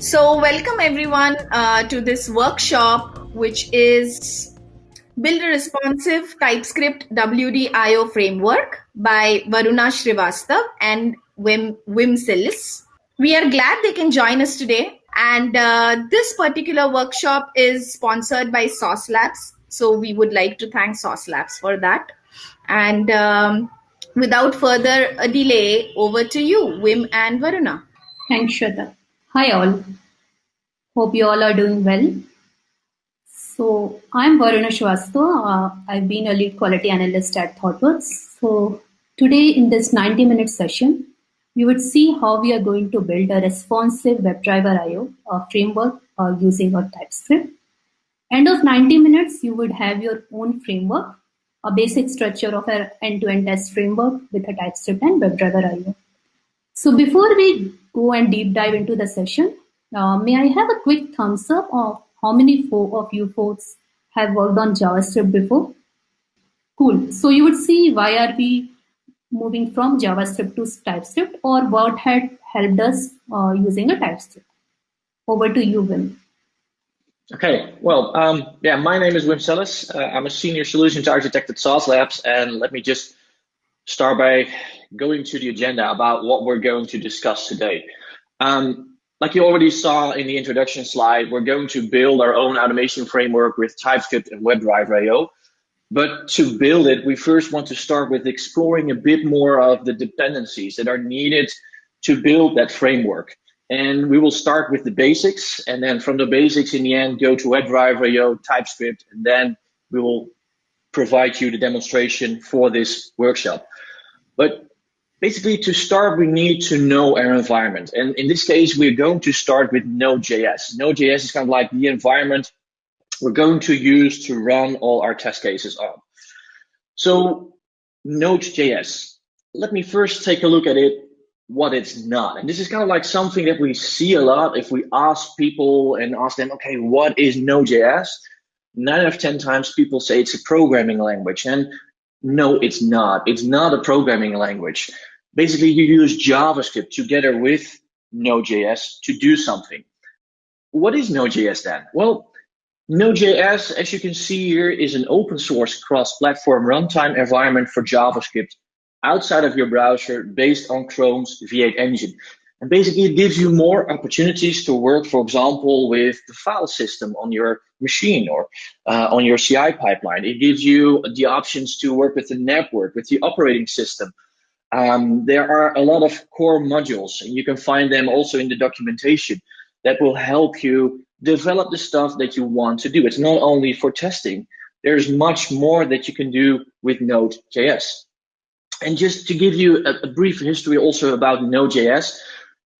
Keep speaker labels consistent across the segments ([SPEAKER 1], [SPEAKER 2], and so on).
[SPEAKER 1] So, welcome everyone uh, to this workshop, which is Build a Responsive TypeScript WDIO Framework by Varuna Srivastav and Wim, Wim Selles. We are glad they can join us today. And uh, this particular workshop is sponsored by Sauce Labs. So, we would like to thank Sauce Labs for that. And um, without further delay, over to you, Wim and Varuna.
[SPEAKER 2] Thanks, Shweta. Hi, all. Hope you all are doing well. So, I'm Varuna. Uh, I've been a lead quality analyst at ThoughtWorks. So, today in this 90 minute session, we would see how we are going to build a responsive WebDriver IO uh, framework uh, using a TypeScript. End of 90 minutes, you would have your own framework a basic structure of an end-to-end test framework with a TypeScript and WebDriver IO. So before we go and deep dive into the session, uh, may I have a quick thumbs up of how many four of you folks have worked on JavaScript before? Cool. So you would see why are we moving from JavaScript to TypeScript or what had helped us uh, using a TypeScript. Over to you, Wim.
[SPEAKER 3] Okay, well, um, yeah, my name is Wim Selles. Uh, I'm a senior solutions architect at Sauce Labs, and let me just start by going to the agenda about what we're going to discuss today. Um, like you already saw in the introduction slide, we're going to build our own automation framework with TypeScript and WebDriver.io. But to build it, we first want to start with exploring a bit more of the dependencies that are needed to build that framework. And we will start with the basics, and then from the basics in the end, go to WebDriver.io, TypeScript, and then we will provide you the demonstration for this workshop. But basically, to start, we need to know our environment. And in this case, we're going to start with Node.js. Node.js is kind of like the environment we're going to use to run all our test cases on. So Node.js, let me first take a look at it what it's not. And this is kind of like something that we see a lot if we ask people and ask them, okay, what is Node.js? Nine out of 10 times people say it's a programming language. And no, it's not. It's not a programming language. Basically, you use JavaScript together with Node.js to do something. What is Node.js then? Well, Node.js, as you can see here, is an open source cross-platform runtime environment for JavaScript outside of your browser based on Chrome's V8 engine. And basically, it gives you more opportunities to work, for example, with the file system on your machine or uh, on your CI pipeline. It gives you the options to work with the network, with the operating system. Um, there are a lot of core modules, and you can find them also in the documentation that will help you develop the stuff that you want to do. It's not only for testing. There's much more that you can do with Node.js. And just to give you a, a brief history also about Node.js,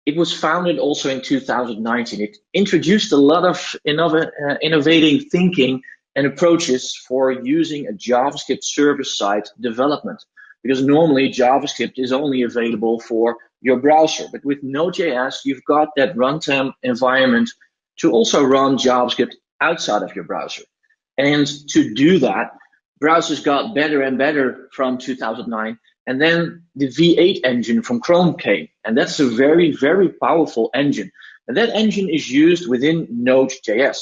[SPEAKER 3] it was founded also in 2019. It introduced a lot of innov- uh, innovating thinking and approaches for using a JavaScript server-side development. Because normally JavaScript is only available for your browser. But with Node.js, you've got that runtime environment to also run JavaScript outside of your browser. And to do that, browsers got better and better from 2009 and then the V8 engine from Chrome came. And that's a very, very powerful engine. And that engine is used within Node.js.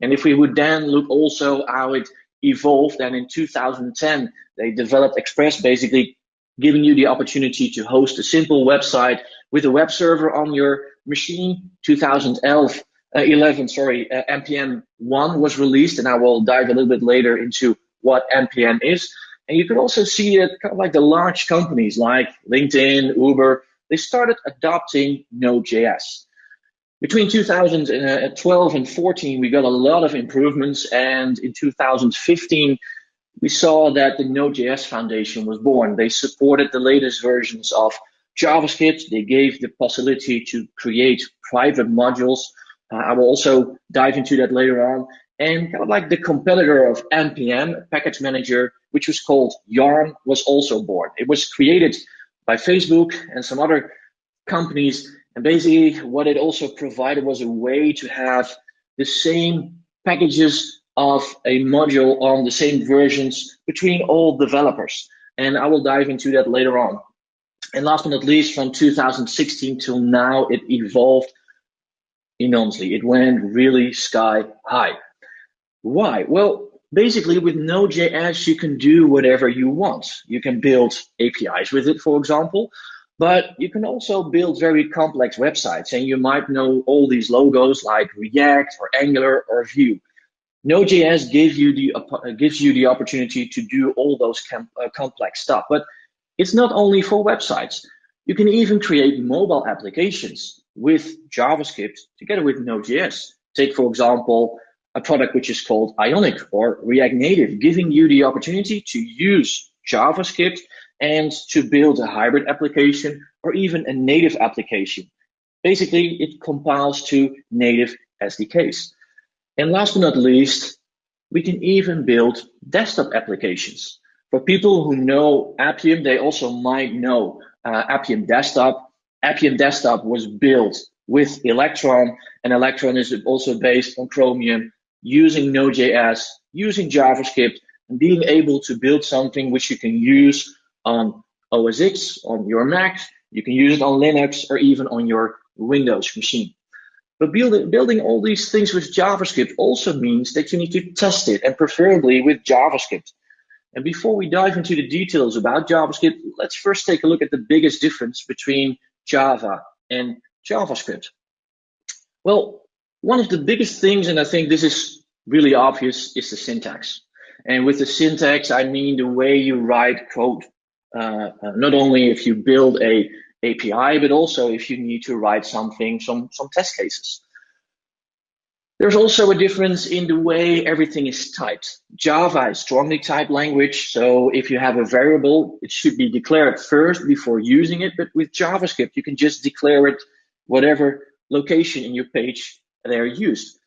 [SPEAKER 3] And if we would then look also how it evolved, and in 2010, they developed Express, basically giving you the opportunity to host a simple website with a web server on your machine. 2011, uh, 11, sorry, uh, NPM 1 was released, and I will dive a little bit later into what NPM is. And you can also see that kind of like the large companies like LinkedIn, Uber, they started adopting Node.js. Between 2012 and 14, we got a lot of improvements. And in 2015, we saw that the Node.js Foundation was born. They supported the latest versions of JavaScript. They gave the possibility to create private modules. Uh, I will also dive into that later on. And kind of like the competitor of NPM, package manager, which was called Yarn, was also born. It was created by Facebook and some other companies. And basically, what it also provided was a way to have the same packages of a module on the same versions between all developers. And I will dive into that later on. And last but not least, from 2016 till now, it evolved enormously. It went really sky high. Why? Well, basically with Node.js, you can do whatever you want. You can build APIs with it, for example, but you can also build very complex websites and you might know all these logos like React or Angular or Vue. Node.js gives you the uh, gives you the opportunity to do all those com uh, complex stuff. But it's not only for websites. You can even create mobile applications with JavaScript together with Node.js. Take, for example, a product which is called Ionic or React Native, giving you the opportunity to use JavaScript and to build a hybrid application or even a native application. Basically, it compiles to native SDKs. And last but not least, we can even build desktop applications. For people who know Appium, they also might know uh, Appium Desktop. Appium Desktop was built with Electron, and Electron is also based on Chromium, using Node.js, using JavaScript, and being able to build something which you can use on OS X, on your Mac, you can use it on Linux, or even on your Windows machine. But building, building all these things with JavaScript also means that you need to test it, and preferably with JavaScript. And before we dive into the details about JavaScript, let's first take a look at the biggest difference between Java and JavaScript. Well, one of the biggest things, and I think this is really obvious, is the syntax. And with the syntax, I mean the way you write code. Uh, uh not only if you build a API, but also if you need to write something, some, some test cases. There's also a difference in the way everything is typed. Java is strongly typed language, so if you have a variable, it should be declared first before using it. But with JavaScript, you can just declare it whatever location in your page they're used.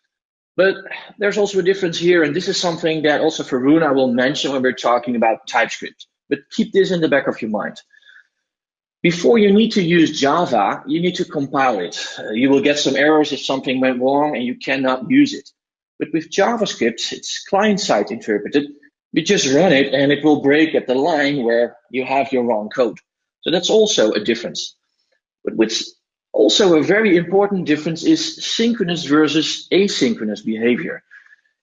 [SPEAKER 3] But there's also a difference here, and this is something that also Varuna will mention when we're talking about TypeScript. But keep this in the back of your mind. Before you need to use Java, you need to compile it. Uh, you will get some errors if something went wrong and you cannot use it. But with JavaScript, it's client-side interpreted. You just run it and it will break at the line where you have your wrong code. So that's also a difference. But what's also a very important difference is synchronous versus asynchronous behavior.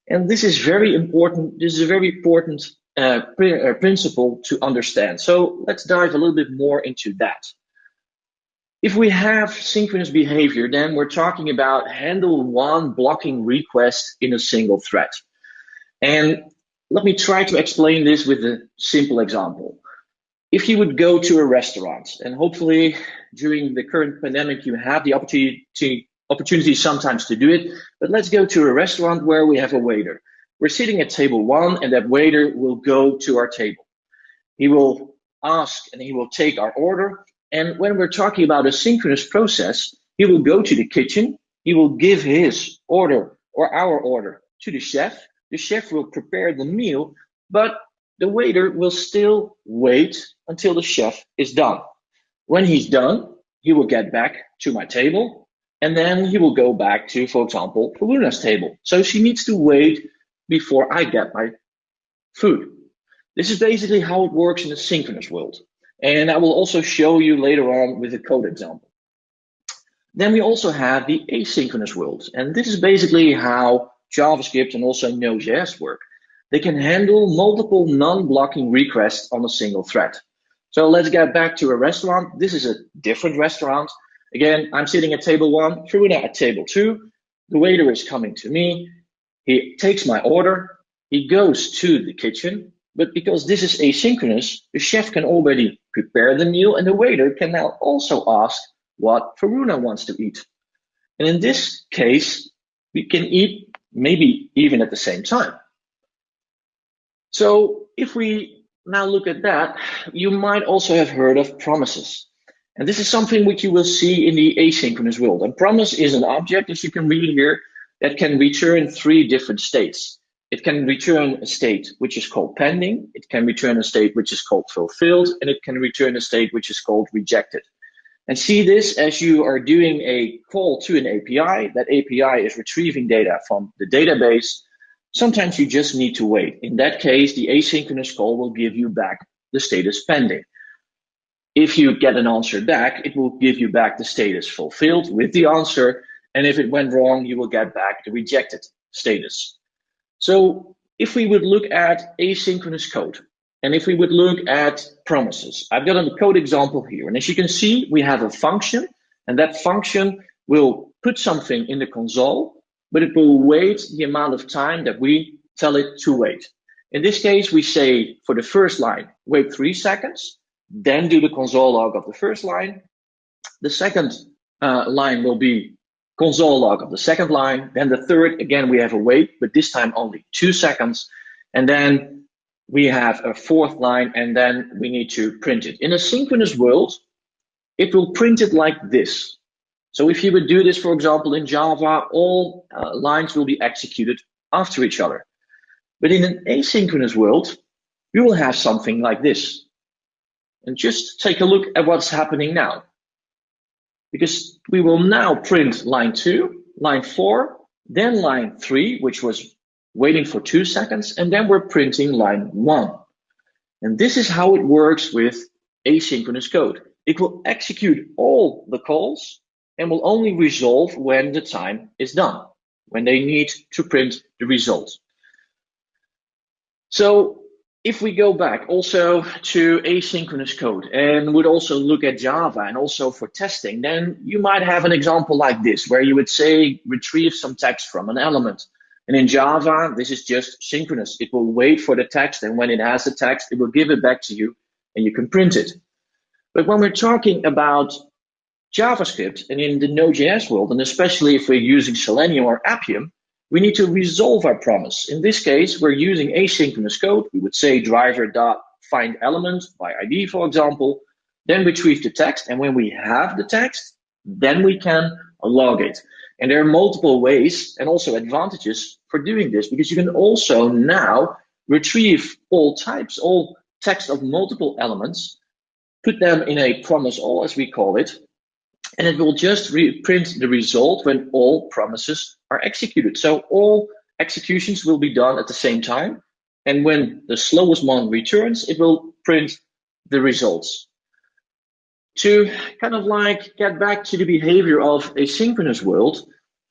[SPEAKER 3] And this is very important. This is a very important uh, uh, principle to understand. So let's dive a little bit more into that. If we have synchronous behavior, then we're talking about handle one blocking request in a single thread. And let me try to explain this with a simple example. If you would go to a restaurant, and hopefully during the current pandemic, you have the opportunity, opportunity sometimes to do it, but let's go to a restaurant where we have a waiter. We're sitting at table one, and that waiter will go to our table. He will ask and he will take our order. And when we're talking about a synchronous process, he will go to the kitchen, he will give his order or our order to the chef. The chef will prepare the meal, but the waiter will still wait until the chef is done. When he's done, he will get back to my table and then he will go back to, for example, Luna's table. So she needs to wait before I get my food. This is basically how it works in the synchronous world. And I will also show you later on with a code example. Then we also have the asynchronous world. And this is basically how JavaScript and also Node.js work. They can handle multiple non-blocking requests on a single thread. So let's get back to a restaurant. This is a different restaurant. Again, I'm sitting at table one, Truna at table two. The waiter is coming to me. He takes my order, he goes to the kitchen, but because this is asynchronous, the chef can already prepare the meal and the waiter can now also ask what Varuna wants to eat. And in this case, we can eat maybe even at the same time. So if we now look at that, you might also have heard of promises. And this is something which you will see in the asynchronous world. And promise is an object, as you can read here, that can return three different states. It can return a state which is called pending, it can return a state which is called fulfilled, and it can return a state which is called rejected. And see this as you are doing a call to an API. That API is retrieving data from the database. Sometimes you just need to wait. In that case, the asynchronous call will give you back the status pending. If you get an answer back, it will give you back the status fulfilled with the answer And if it went wrong, you will get back the rejected status. So if we would look at asynchronous code, and if we would look at promises, I've got a code example here. And as you can see, we have a function, and that function will put something in the console, but it will wait the amount of time that we tell it to wait. In this case, we say for the first line, wait three seconds, then do the console log of the first line. The second uh, line will be console log of the second line. Then the third, again, we have a wait, but this time only two seconds. And then we have a fourth line, and then we need to print it. In a synchronous world, it will print it like this. So if you would do this, for example, in Java, all uh, lines will be executed after each other. But in an asynchronous world, we will have something like this. And just take a look at what's happening now. Because we will now print line two, line four, then line three, which was waiting for two seconds, and then we're printing line one. And this is how it works with asynchronous code. It will execute all the calls and will only resolve when the time is done, when they need to print the result. So if we go back also to asynchronous code and would also look at Java and also for testing, then you might have an example like this, where you would say retrieve some text from an element. And in Java, this is just synchronous. It will wait for the text, and when it has the text, it will give it back to you, and you can print it. But when we're talking about JavaScript and in the Node.js world, and especially if we're using Selenium or Appium, we need to resolve our promise. In this case, we're using asynchronous code. We would say driver dot find element by ID, for example, then retrieve the text. And when we have the text, then we can log it. And there are multiple ways and also advantages for doing this because you can also now retrieve all types, all text of multiple elements, put them in a promise all as we call it, and it will just print the result when all promises are executed. So all executions will be done at the same time. And when the slowest one returns, it will print the results. To kind of like get back to the behavior of a synchronous world,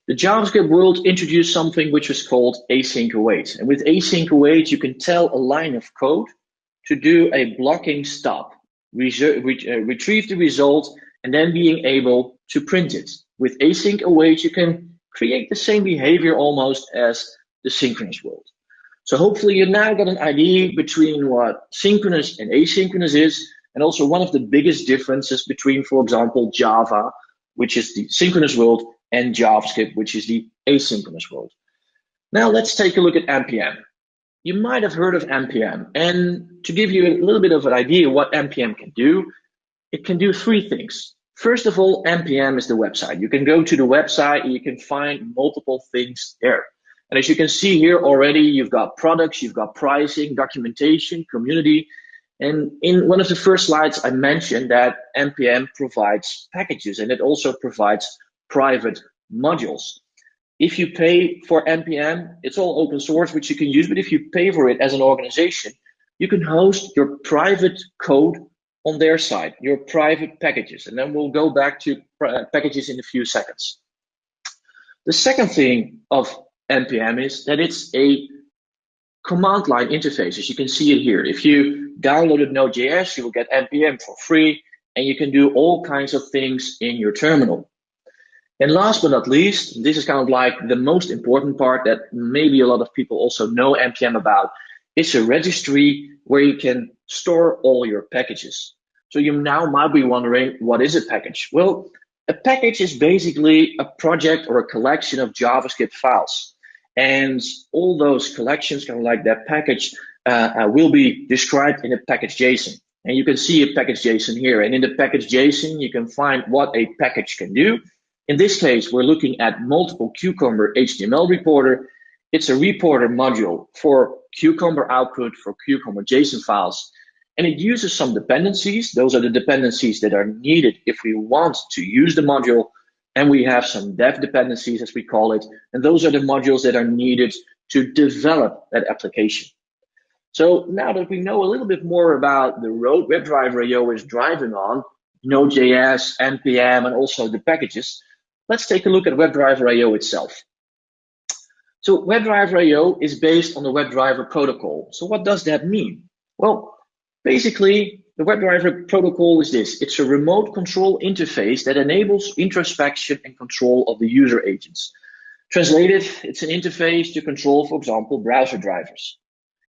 [SPEAKER 3] the JavaScript world introduced something which was called async await. And with async await, you can tell a line of code to do a blocking stop, uh, retrieve the result, and then being able to print it. With async await, you can create the same behavior almost as the synchronous world. So hopefully you now got an idea between what synchronous and asynchronous is, and also one of the biggest differences between, for example, Java, which is the synchronous world, and JavaScript, which is the asynchronous world. Now let's take a look at NPM. You might have heard of NPM, and to give you a little bit of an idea what NPM can do, it can do three things. First of all, NPM is the website. You can go to the website and you can find multiple things there. And as you can see here already, you've got products, you've got pricing, documentation, community. And in one of the first slides, I mentioned that NPM provides packages and it also provides private modules. If you pay for NPM, it's all open source, which you can use. But if you pay for it as an organization, you can host your private code on their side, your private packages. And then we'll go back to uh, packages in a few seconds. The second thing of NPM is that it's a command line interface, as you can see it here. If you downloaded Node.js, you will get NPM for free, and you can do all kinds of things in your terminal. And last but not least, this is kind of like the most important part that maybe a lot of people also know NPM about. It's a registry where you can store all your packages. So you now might be wondering, what is a package? Well, a package is basically a project or a collection of JavaScript files. And all those collections, kind of like that package, uh, uh, will be described in a package JSON. And you can see a package JSON here. And in the package JSON, you can find what a package can do. In this case, we're looking at multiple Cucumber HTML reporter. It's a reporter module for Cucumber output, for Cucumber JSON files. And it uses some dependencies. Those are the dependencies that are needed if we want to use the module. And we have some dev dependencies, as we call it. And those are the modules that are needed to develop that application. So now that we know a little bit more about the road WebDriver IO is driving on, Node.js, NPM, and also the packages, let's take a look at WebDriver IO itself. So WebDriver IO is based on the WebDriver protocol. So what does that mean? Well, basically, the WebDriver protocol is this. It's a remote control interface that enables introspection and control of the user agents. Translated, it's an interface to control, for example, browser drivers.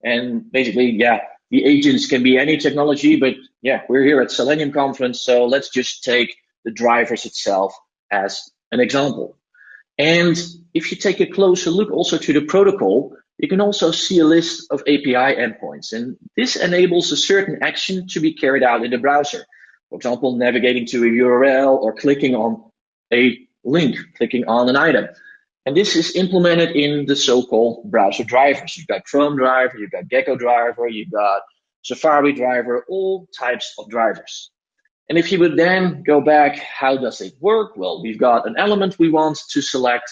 [SPEAKER 3] And basically, yeah, the agents can be any technology, but yeah, we're here at Selenium conference, so let's just take the drivers itself as an example. And if you take a closer look also to the protocol, you can also see a list of API endpoints. And this enables a certain action to be carried out in the browser. For example, navigating to a URL or clicking on a link, clicking on an item. And this is implemented in the so-called browser drivers. You've got Chrome driver, you've got Gecko driver, you've got Safari driver, all types of drivers. And if you would then go back, how does it work? Well, we've got an element we want to select.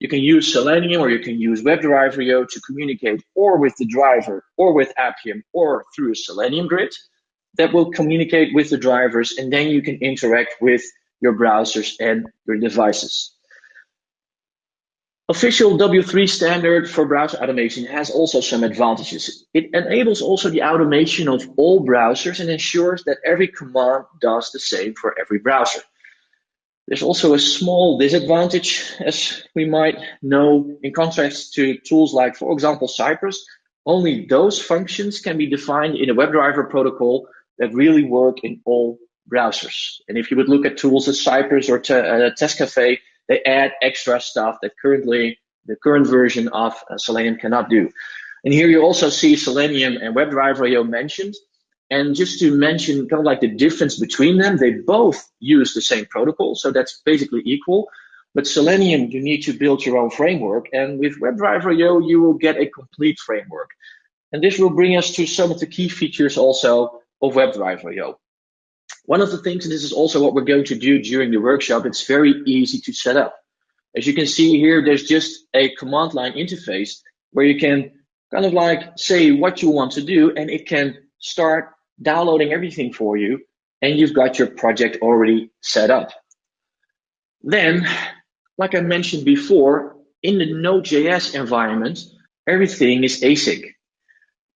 [SPEAKER 3] You can use Selenium or you can use WebDriver IO to communicate or with the driver or with Appium or through a Selenium grid that will communicate with the drivers and then you can interact with your browsers and your devices. Official W3 standard for browser automation has also some advantages. It enables also the automation of all browsers and ensures that every command does the same for every browser. There's also a small disadvantage, as we might know, in contrast to tools like, for example, Cypress, only those functions can be defined in a WebDriver protocol that really work in all browsers. And if you would look at tools as Cypress or uh, Testcafe, they add extra stuff that currently the current version of uh, Selenium cannot do. And here you also see Selenium and WebDriver IO mentioned. And just to mention kind of like the difference between them, they both use the same protocol. So that's basically equal. But Selenium, you need to build your own framework. And with WebDriver IO, you will get a complete framework. And this will bring us to some of the key features also of WebDriver IO. One of the things, and this is also what we're going to do during the workshop, it's very easy to set up. As you can see here, there's just a command line interface where you can kind of like say what you want to do and it can start downloading everything for you and you've got your project already set up. Then, like I mentioned before, in the Node.js environment, everything is async.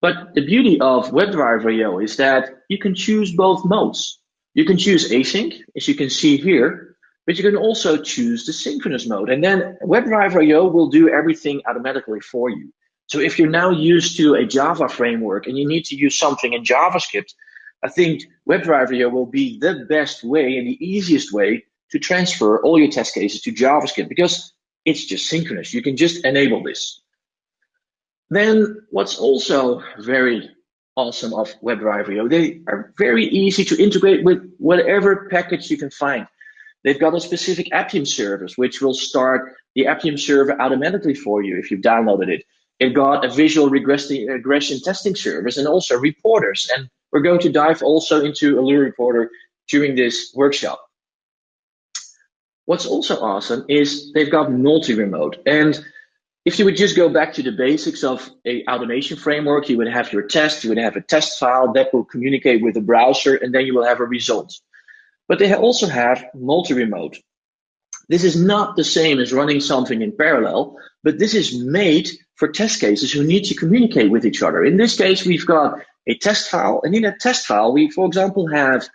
[SPEAKER 3] But the beauty of WebDriver.io is that you can choose both modes. You can choose async, as you can see here, but you can also choose the synchronous mode. And then WebDriver.io will do everything automatically for you. So if you're now used to a Java framework and you need to use something in JavaScript, I think WebDriver IO will be the best way and the easiest way to transfer all your test cases to JavaScript because it's just synchronous. You can just enable this. Then what's also very awesome of WebDriver.io They are very easy to integrate with whatever package you can find. They've got a specific Appium service, which will start the Appium server automatically for you if you've downloaded it. It got a visual regression testing service and also reporters. And we're going to dive also into Allure Reporter during this workshop. What's also awesome is they've got multi-remote. And if you would just go back to the basics of a automation framework, you would have your test, you would have a test file that will communicate with the browser, and then you will have a result. But they also have multi-remote. This is not the same as running something in parallel, but this is made for test cases who need to communicate with each other. In this case, we've got a test file, and in that test file, we, for example, have,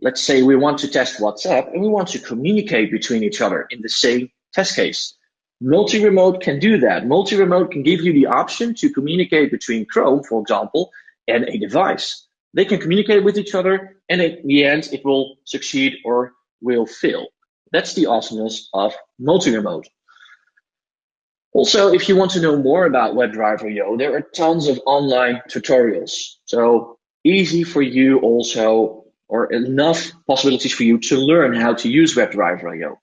[SPEAKER 3] let's say we want to test WhatsApp, and we want to communicate between each other in the same test case. Multi-remote can do that. Multi-remote can give you the option to communicate between Chrome, for example, and a device. They can communicate with each other, and in the end, it will succeed or will fail. That's the awesomeness of multi-remote. Also, if you want to know more about WebDriver IO, there are tons of online tutorials. So easy for you also, or enough possibilities for you to learn how to use WebDriver IO.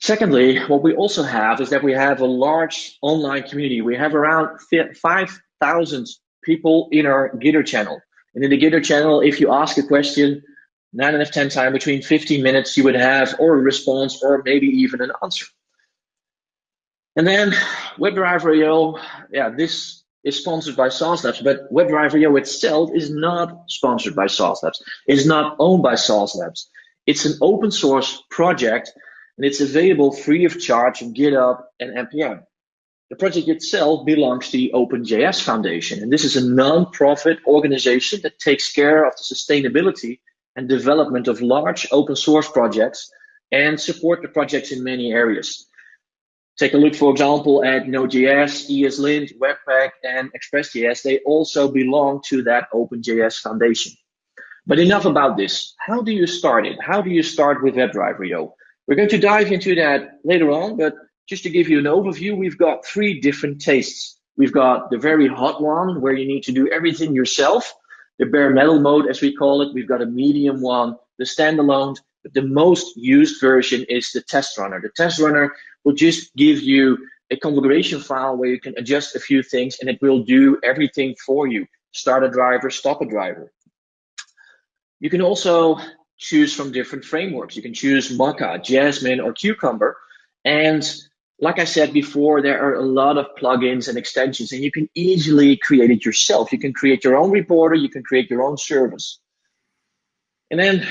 [SPEAKER 3] Secondly, what we also have is that we have a large online community. We have around 5,000 people in our Gitter channel. And in the Gitter channel, if you ask a question, nine out of 10 times between 15 minutes, you would have or a response or maybe even an answer. And then WebDriver IO, yeah, this is sponsored by Sauce Labs, but WebDriver IO itself is not sponsored by Sauce Labs. It's not owned by Sauce Labs. It's an open source project and it's available free of charge on GitHub and NPM. The project itself belongs to the OpenJS Foundation, and this is a non-profit organization that takes care of the sustainability and development of large open source projects and support the projects in many areas. Take a look, for example, at Node.js, ESLint, Webpack, and Express.js. They also belong to that OpenJS Foundation. But enough about this. How do you start it? How do you start with WebDriver.io? We're going to dive into that later on, but just to give you an overview, we've got three different tastes. We've got the very hot one where you need to do everything yourself, the bare metal mode as we call it. We've got a medium one, the standalone, the most used version is the test runner. The test runner will just give you a configuration file where you can adjust a few things and it will do everything for you. Start a driver, stop a driver. You can also choose from different frameworks. You can choose Mocha, Jasmine, or Cucumber. And like I said before, there are a lot of plugins and extensions, and you can easily create it yourself. You can create your own reporter, you can create your own service. And then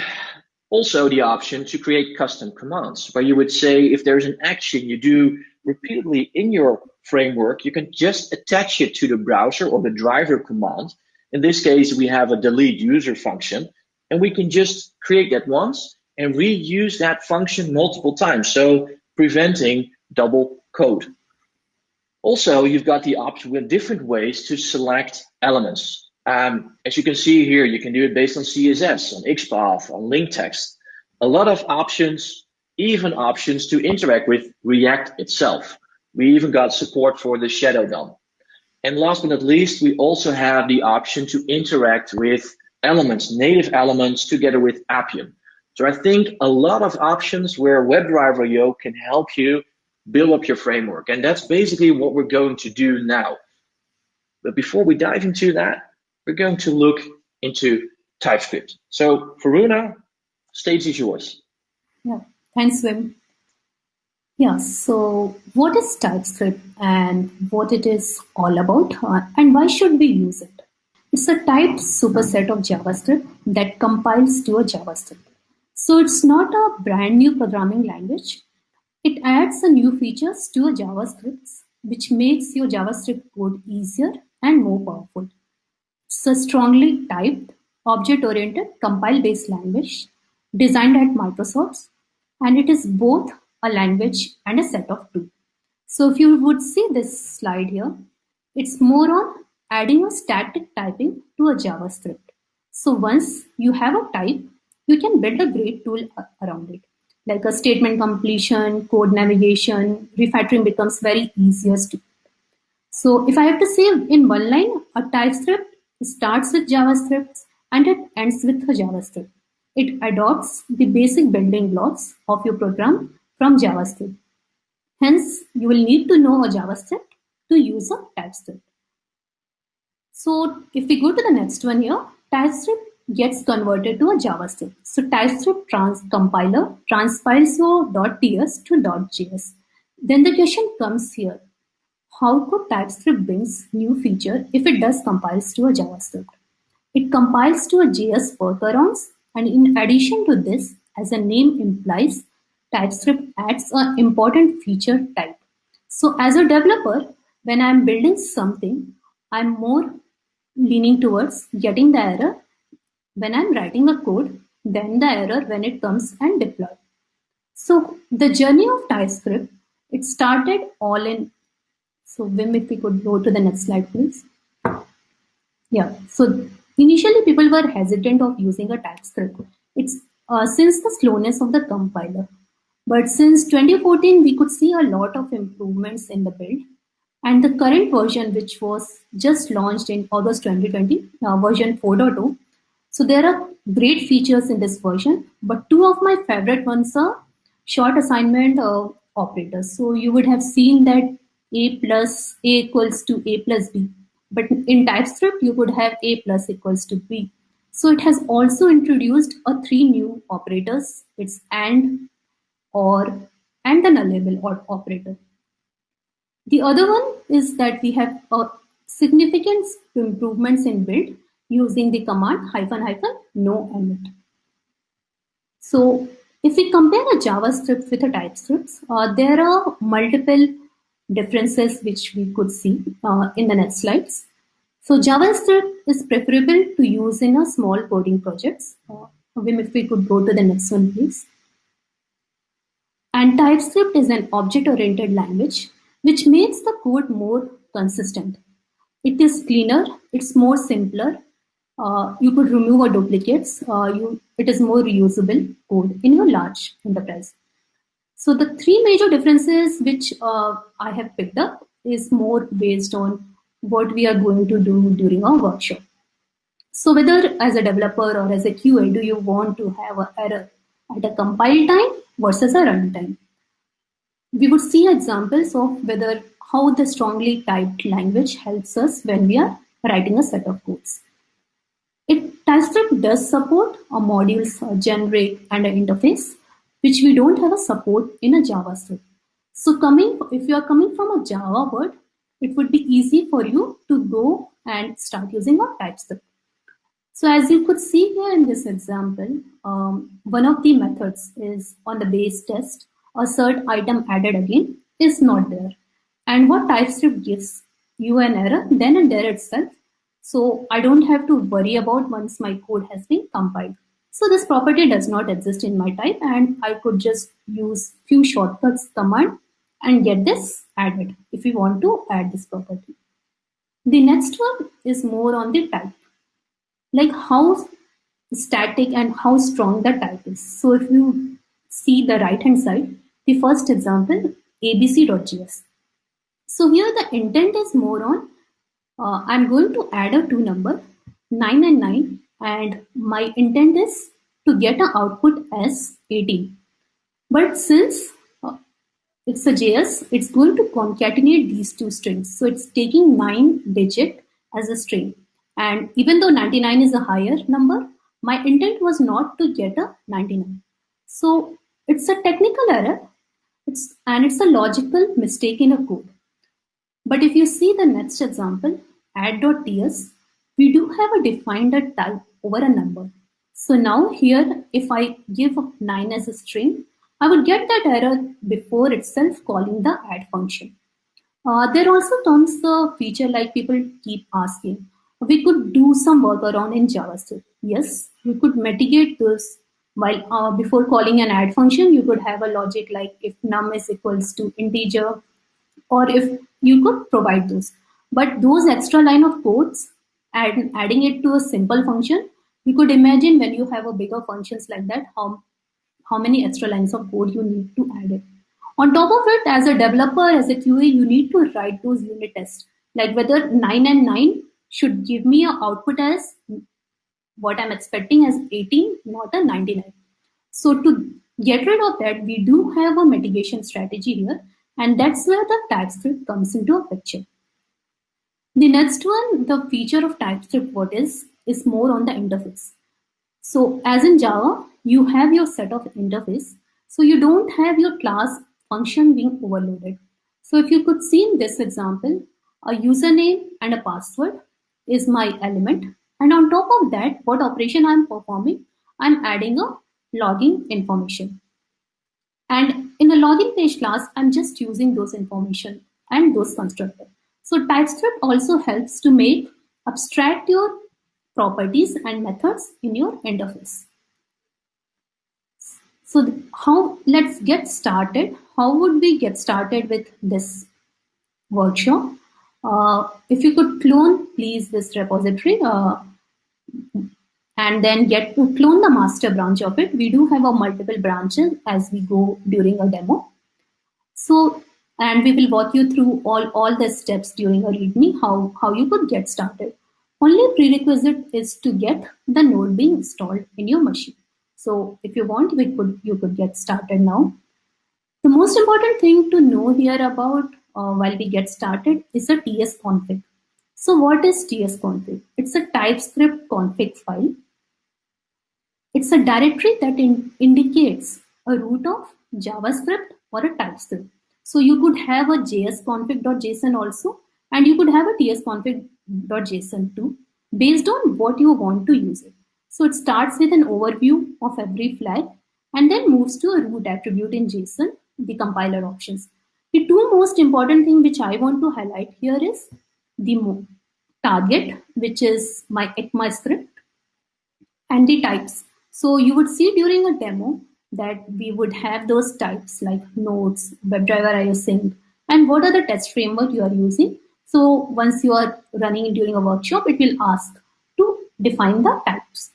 [SPEAKER 3] also the option to create custom commands, where you would say if there's an action you do repeatedly in your framework, you can just attach it to the browser or the driver command. In this case, we have a delete user function, and we can just create that once and reuse that function multiple times. So preventing double code. Also, you've got the option with different ways to select elements. Um, as you can see here, you can do it based on CSS, on XPath, on link text. A lot of options, even options to interact with React itself. We even got support for the Shadow DOM. And last but not least, we also have the option to interact with elements, native elements, together with Appium. So I think a lot of options where WebDriver.io can help you build up your framework. And that's basically what we're going to do now. But before we dive into that, we're going to look into TypeScript. So Varuna, stage is yours.
[SPEAKER 2] Yeah, thanks, Wim. Yeah, so what is TypeScript and what it is all about uh, and why should we use it? It's a typed superset of JavaScript that compiles to a JavaScript. So it's not a brand new programming language. It adds a new features to a JavaScript, which makes your JavaScript code easier and more powerful. It's a strongly typed, object-oriented, compile-based language designed at Microsoft, and it is both a language and a set of tools. So if you would see this slide here, it's more on adding a static typing to a JavaScript. So once you have a type, you can build a great tool around it like a statement completion, code navigation, refactoring becomes very easiest. So if I have to say in one line, a TypeScript starts with JavaScript and it ends with a JavaScript. It adopts the basic building blocks of your program from JavaScript. Hence, you will need to know a JavaScript to use a TypeScript. So if we go to the next one here, TypeScript gets converted to a JavaScript. So TypeScript trans compiler transpiles your .ts to .js. Then the question comes here. How could TypeScript brings new feature if it does compiles to a JavaScript? It compiles to a JS workarounds and in addition to this, as the name implies, TypeScript adds an important feature type. So as a developer, when I'm building something, I'm more leaning towards getting the error when I'm writing a code then the error when it comes and deployed. So the journey of TypeScript, it started all in, so Wim, if we could go to the next slide, please. Yeah, so initially people were hesitant of using a TypeScript. It's uh, since the slowness of the compiler. But since 2014, we could see a lot of improvements in the build. And the current version, which was just launched in August 2020, uh, version 4.0, so there are great features in this version, but two of my favorite ones are short assignment uh, operators. So you would have seen that a plus a equals to a plus b, but in TypeScript you would have a plus equals to b. So it has also introduced a three new operators. It's and, or, and the nullable or operator. The other one is that we have a significant improvements in build using the command hyphen hyphen no emit. So If we compare a JavaScript with a TypeScript, uh, there are multiple differences which we could see uh, in the next slides. So JavaScript is preferable to use in a small coding projects. Uh, if we could go to the next one, please. And TypeScript is an object-oriented language which makes the code more consistent. It is cleaner, it's more simpler, uh, you could remove a duplicates. Uh, you, it is more reusable code in your large enterprise. So the three major differences which uh, I have picked up is more based on what we are going to do during our workshop. So whether as a developer or as a QA, do you want to have an error at a compile time versus a runtime? We would see examples of whether how the strongly typed language helps us when we are writing a set of codes. It TypeScript does support a modules generate and an interface, which we don't have a support in a JavaScript. So coming, if you are coming from a Java world, it would be easy for you to go and start using a TypeScript. So as you could see here in this example, um, one of the methods is on the base test, assert item added again is not there. And what TypeScript gives you an error, then and there itself, so I don't have to worry about once my code has been compiled. So this property does not exist in my type and I could just use few shortcuts command and get this added if we want to add this property. The next one is more on the type, like how static and how strong the type is. So if you see the right hand side, the first example, abc.js. So here the intent is more on uh, I'm going to add a two number 9 and 9 and my intent is to get an output as 18 but since uh, it's a JS it's going to concatenate these two strings. So it's taking 9 digit as a string. And even though 99 is a higher number my intent was not to get a 99 so it's a technical error. It's and it's a logical mistake in a code. But if you see the next example add.ts, we do have a defined type over a number. So now here, if I give 9 as a string, I would get that error before itself calling the add function. Uh, there also comes the feature like people keep asking. We could do some workaround in JavaScript. Yes, we could mitigate this while uh, before calling an add function, you could have a logic like if num is equals to integer or if you could provide those. But those extra line of codes and adding it to a simple function, you could imagine when you have a bigger functions like that, how, how many extra lines of code you need to add it. On top of it, as a developer, as a QA, you need to write those unit tests, like whether 9 and 9 should give me a output as what I'm expecting as 18, not a 99. So to get rid of that, we do have a mitigation strategy here, and that's where the TypeScript comes into a picture. The next one, the feature of TypeScript what is, is more on the interface. So as in Java, you have your set of interface. So you don't have your class function being overloaded. So if you could see in this example, a username and a password is my element. And on top of that, what operation I'm performing, I'm adding a login information. And in the login page class, I'm just using those information and those constructors. So TypeScript also helps to make abstract your properties and methods in your interface. So how let's get started. How would we get started with this workshop? Uh, if you could clone, please, this repository uh, and then get to clone the master branch of it. We do have a multiple branches as we go during a demo. So and we will walk you through all, all the steps during a README, how, how you could get started. Only prerequisite is to get the node being installed in your machine. So if you want, we could you could get started now. The most important thing to know here about uh, while we get started is a TS config. So what is TS config? It's a TypeScript config file. It's a directory that in, indicates a root of JavaScript or a TypeScript. So you could have a jsconfig.json also, and you could have a tsconfig.json too, based on what you want to use it. So it starts with an overview of every flag, and then moves to a root attribute in JSON, the compiler options. The two most important thing which I want to highlight here is the target, which is my ECMAScript, and the types. So you would see during a demo that we would have those types like nodes, WebDriver IO sync, and what are the test framework you are using. So once you are running during a workshop, it will ask to define the types.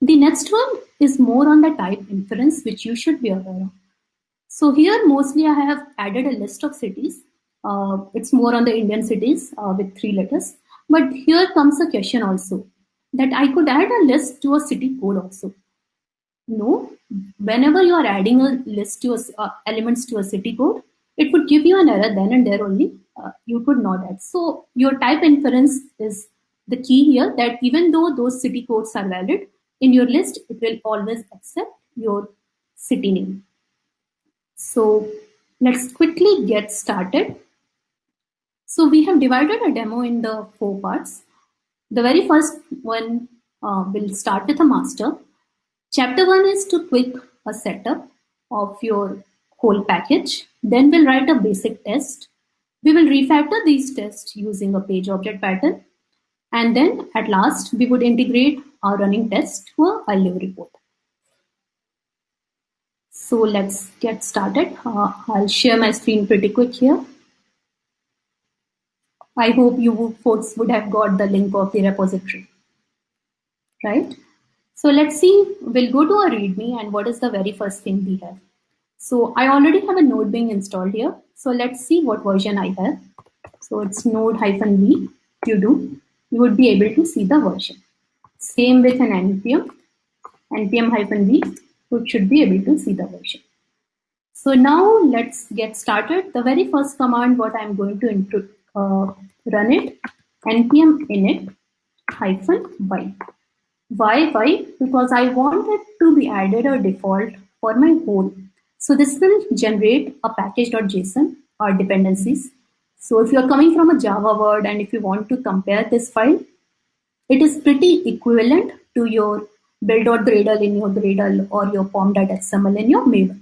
[SPEAKER 2] The next one is more on the type inference, which you should be aware of. So here, mostly I have added a list of cities. Uh, it's more on the Indian cities uh, with three letters. But here comes a question also that I could add a list to a city code also. No, whenever you are adding a list to a, uh, elements to a city code, it would give you an error then and there only. Uh, you could not add. So your type inference is the key here that even though those city codes are valid, in your list, it will always accept your city name. So let's quickly get started. So we have divided a demo in the four parts. The very first one uh, will start with a master. Chapter one is to quick a setup of your whole package. Then we'll write a basic test. We will refactor these tests using a page object pattern. And then at last, we would integrate our running test to a IO report. So let's get started. Uh, I'll share my screen pretty quick here. I hope you folks would have got the link of the repository, right? So let's see, we'll go to our README and what is the very first thing we have. So I already have a node being installed here. So let's see what version I have. So it's node hyphen V. you do, you would be able to see the version. Same with an npm, npm hyphen V, which should be able to see the version. So now let's get started. The very first command, what I'm going to uh, run it, npm init hyphen y. Why Why? Because I want it to be added a default for my whole. So this will generate a package.json or dependencies. So if you're coming from a Java word and if you want to compare this file, it is pretty equivalent to your build.gradle in your Gradle or your pom.xml in your Maven.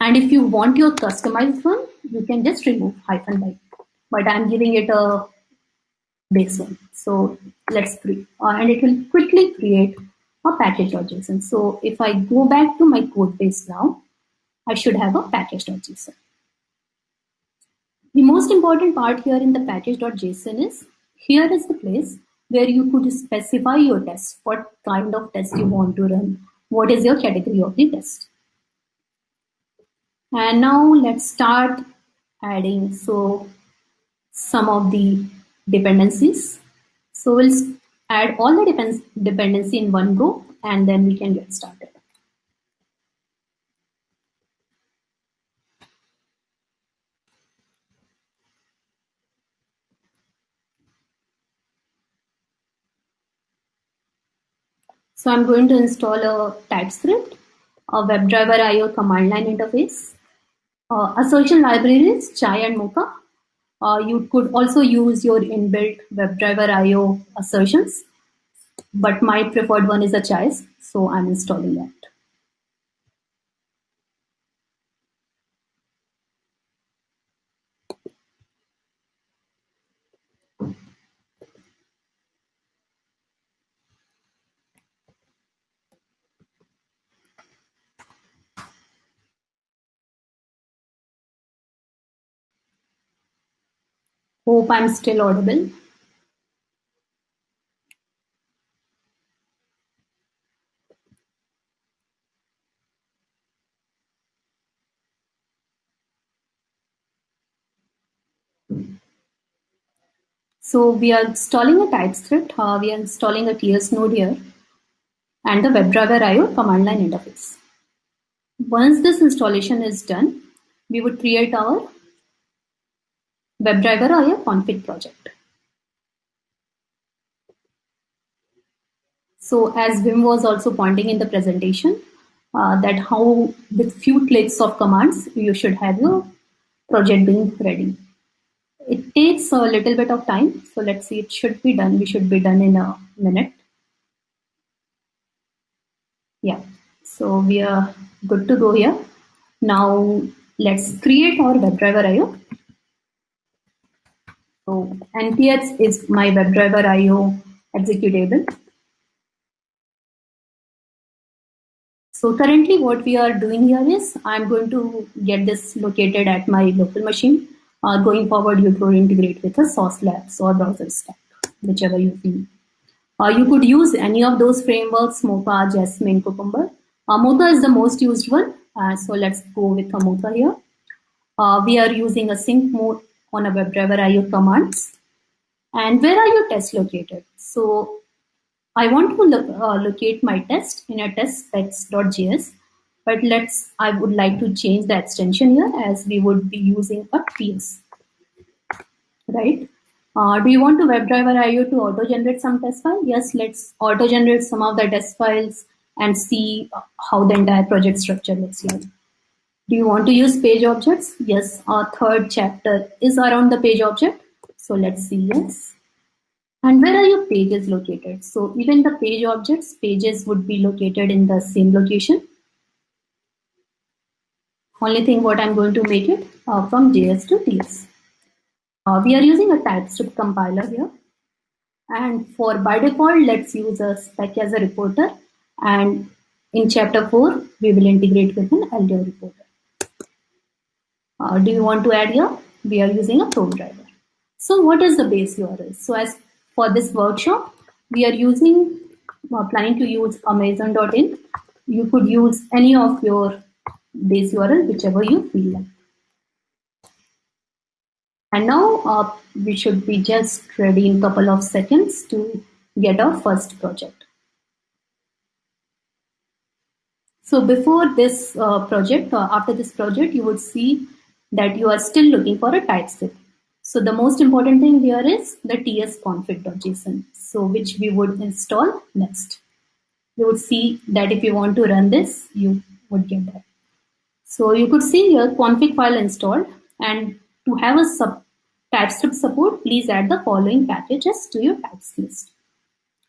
[SPEAKER 2] And if you want your customized one, you can just remove hyphen y. But I'm giving it a base one. So let's create, uh, and it will quickly create a package.json. So if I go back to my code base now, I should have a package.json. The most important part here in the package.json is here is the place where you could specify your test, what kind of test you want to run, what is your category of the test. And now let's start adding so some of the dependencies. So we'll add all the depend dependency in one go and then we can get started. So I'm going to install a TypeScript, a WebDriver IO command line interface, uh, assertion libraries, Chai and Mocha. Uh, you could also use your inbuilt WebDriver IO assertions, but my preferred one is a Chai, so I'm installing that. Hope I'm still audible. So we are installing a TypeScript, uh, we are installing a TS node here, and the WebDriver IO command line interface. Once this installation is done, we would create our WebDriver or IO config project. So as Wim was also pointing in the presentation, uh, that how with few clicks of commands, you should have your project being ready. It takes a little bit of time. So let's see, it should be done. We should be done in a minute. Yeah. So we are good to go here. Now let's create our WebDriver IO. So npx is my WebDriver IO executable. So currently what we are doing here is I'm going to get this located at my local machine. Uh, going forward, you could integrate with a Sauce Labs or BrowserStack, whichever you feel. Uh, you could use any of those frameworks, Mocha, Jasmine, Cucumber. Uh, Mocha is the most used one. Uh, so let's go with Mocha here. Uh, we are using a sync mode on a WebDriver IO commands. And where are your tests located? So I want to uh, locate my test in a test specs.js, but let's, I would like to change the extension here as we would be using a TS, right? Uh, do you want to WebDriver IO to auto-generate some test file? Yes, let's auto-generate some of the test files and see how the entire project structure looks like. Do you want to use page objects? Yes, our third chapter is around the page object. So let's see, yes. And where are your pages located? So even the page objects, pages would be located in the same location. Only thing what I'm going to make it uh, from JS to TS. Uh, we are using a TypeScript compiler here. And for by default, let's use a spec as a reporter. And in chapter 4, we will integrate with an Allure reporter. Uh, do you want to add here? We are using a Chrome driver. So what is the base URL? So as for this workshop, we are using, uh, planning to use amazon.in. You could use any of your base URL, whichever you feel like. And now uh, we should be just ready in a couple of seconds to get our first project. So before this uh, project, uh, after this project, you would see that you are still looking for a TypeScript. So the most important thing here is the tsconfig.json, so which we would install next. You would see that if you want to run this, you would get that. So you could see here config file installed and to have a sub TypeScript support, please add the following packages to your types list.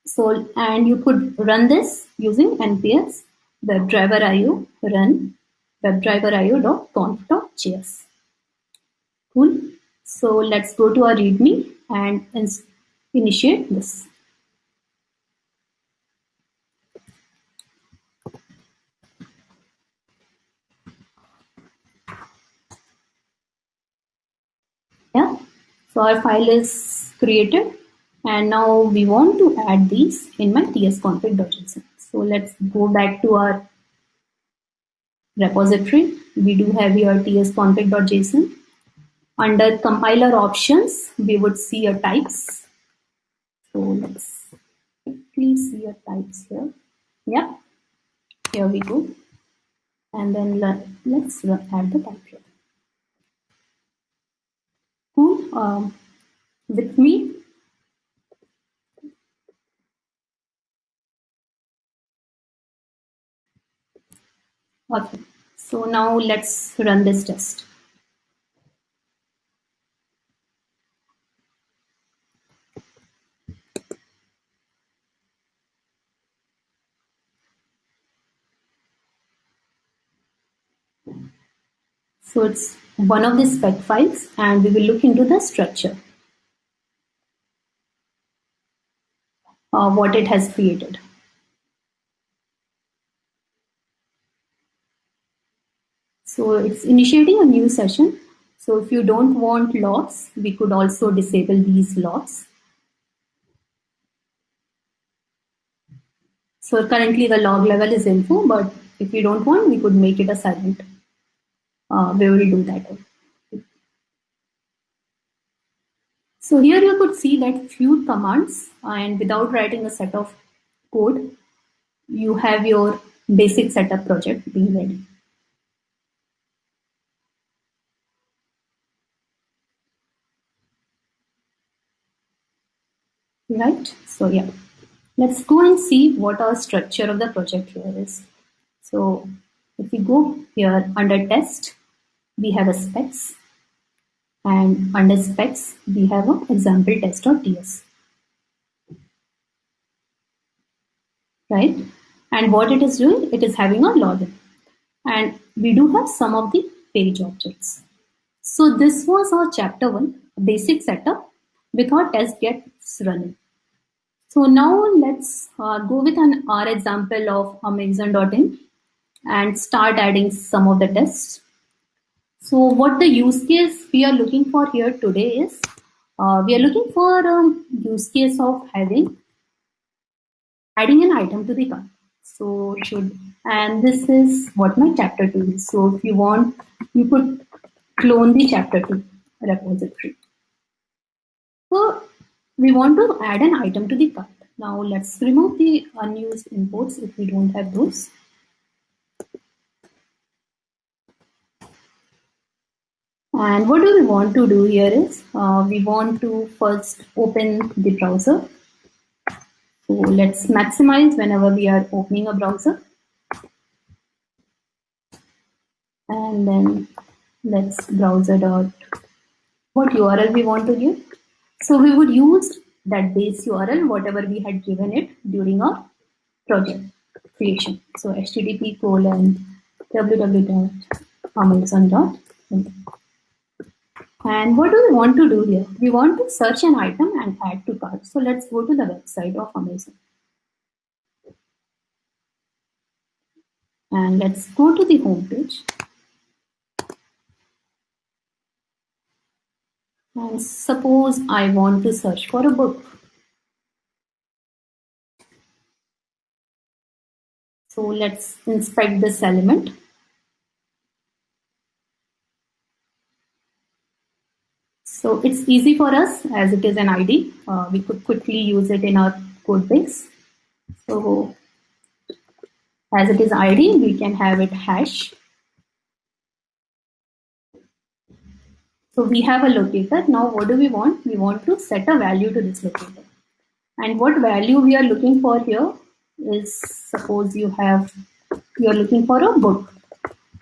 [SPEAKER 2] So, and you could run this using npx webdriver.io run webdriver io.conf.js. Cool. So let's go to our README and initiate this. Yeah, so our file is created and now we want to add these in my tsconfig.json. So let's go back to our repository. We do have here tsconfig.json under compiler options, we would see a types. So let's quickly see a types here. Yeah, here we go. And then let, let's add the type here. Cool. Um, with me. Okay, so now let's run this test. One of the spec files and we will look into the structure. Uh, what it has created. So it's initiating a new session. So if you don't want logs, we could also disable these logs. So currently the log level is info, but if you don't want, we could make it a silent we will do that. So here you could see that few commands and without writing a set of code, you have your basic setup project being ready. Right, so yeah, let's go and see what our structure of the project here is. So if we go here under test, we have a specs and under specs we have an example test.ts right And what it is doing, it is having a login. And we do have some of the page objects. So this was our chapter one, basic setup with our test gets running. So now let's uh, go with an R example of Amazon.in and start adding some of the tests. So what the use case we are looking for here today is, uh, we are looking for a use case of having, adding an item to the cart. So should, and this is what my chapter two is. So if you want, you could clone the chapter two repository. So we want to add an item to the cart. Now let's remove the unused imports if we don't have those. And what do we want to do here is, uh, we want to first open the browser. So let's maximize whenever we are opening a browser. And then let's browser dot, what URL we want to give. So we would use that base URL, whatever we had given it during our project creation. So http colon www.amazon.in. And what do we want to do here? We want to search an item and add to cart. So let's go to the website of Amazon. And let's go to the home page. And suppose I want to search for a book. So let's inspect this element. So it's easy for us as it is an ID. Uh, we could quickly use it in our code base. So as it is ID, we can have it hash So we have a locator. Now what do we want? We want to set a value to this locator. And what value we are looking for here is suppose you have, you're looking for a book.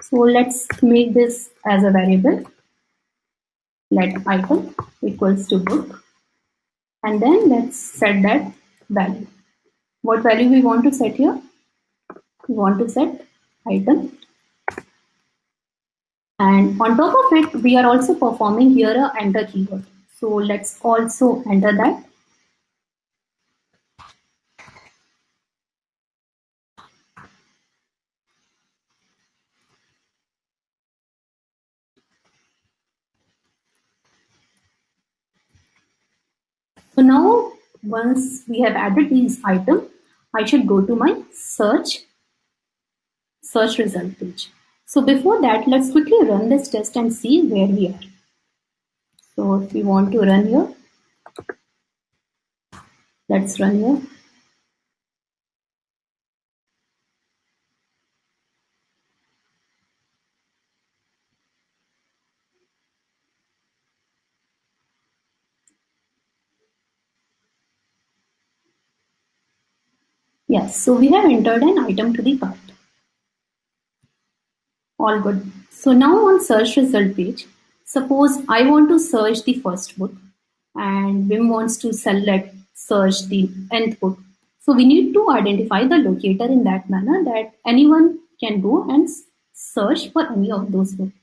[SPEAKER 2] So let's make this as a variable. Let item equals to book. And then let's set that value. What value we want to set here? We want to set item and on top of it, we are also performing here a enter keyword. So let's also enter that. So now once we have added these items, I should go to my search, search result page. So before that, let's quickly run this test and see where we are. So if we want to run here, let's run here. Yes, so we have entered an item to the cart. All good. So now on search result page, suppose I want to search the first book and Wim wants to select search the nth book. So we need to identify the locator in that manner that anyone can go and search for any of those books.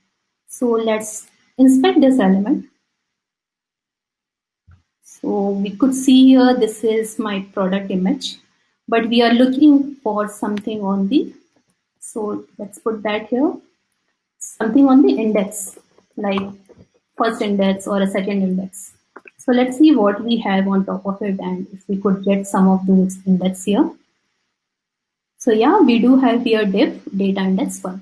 [SPEAKER 2] So let's inspect this element. So we could see here, this is my product image, but we are looking for something on the, so let's put that here something on the index, like first index or a second index. So let's see what we have on top of it and if we could get some of those index here. So yeah, we do have here div data index one,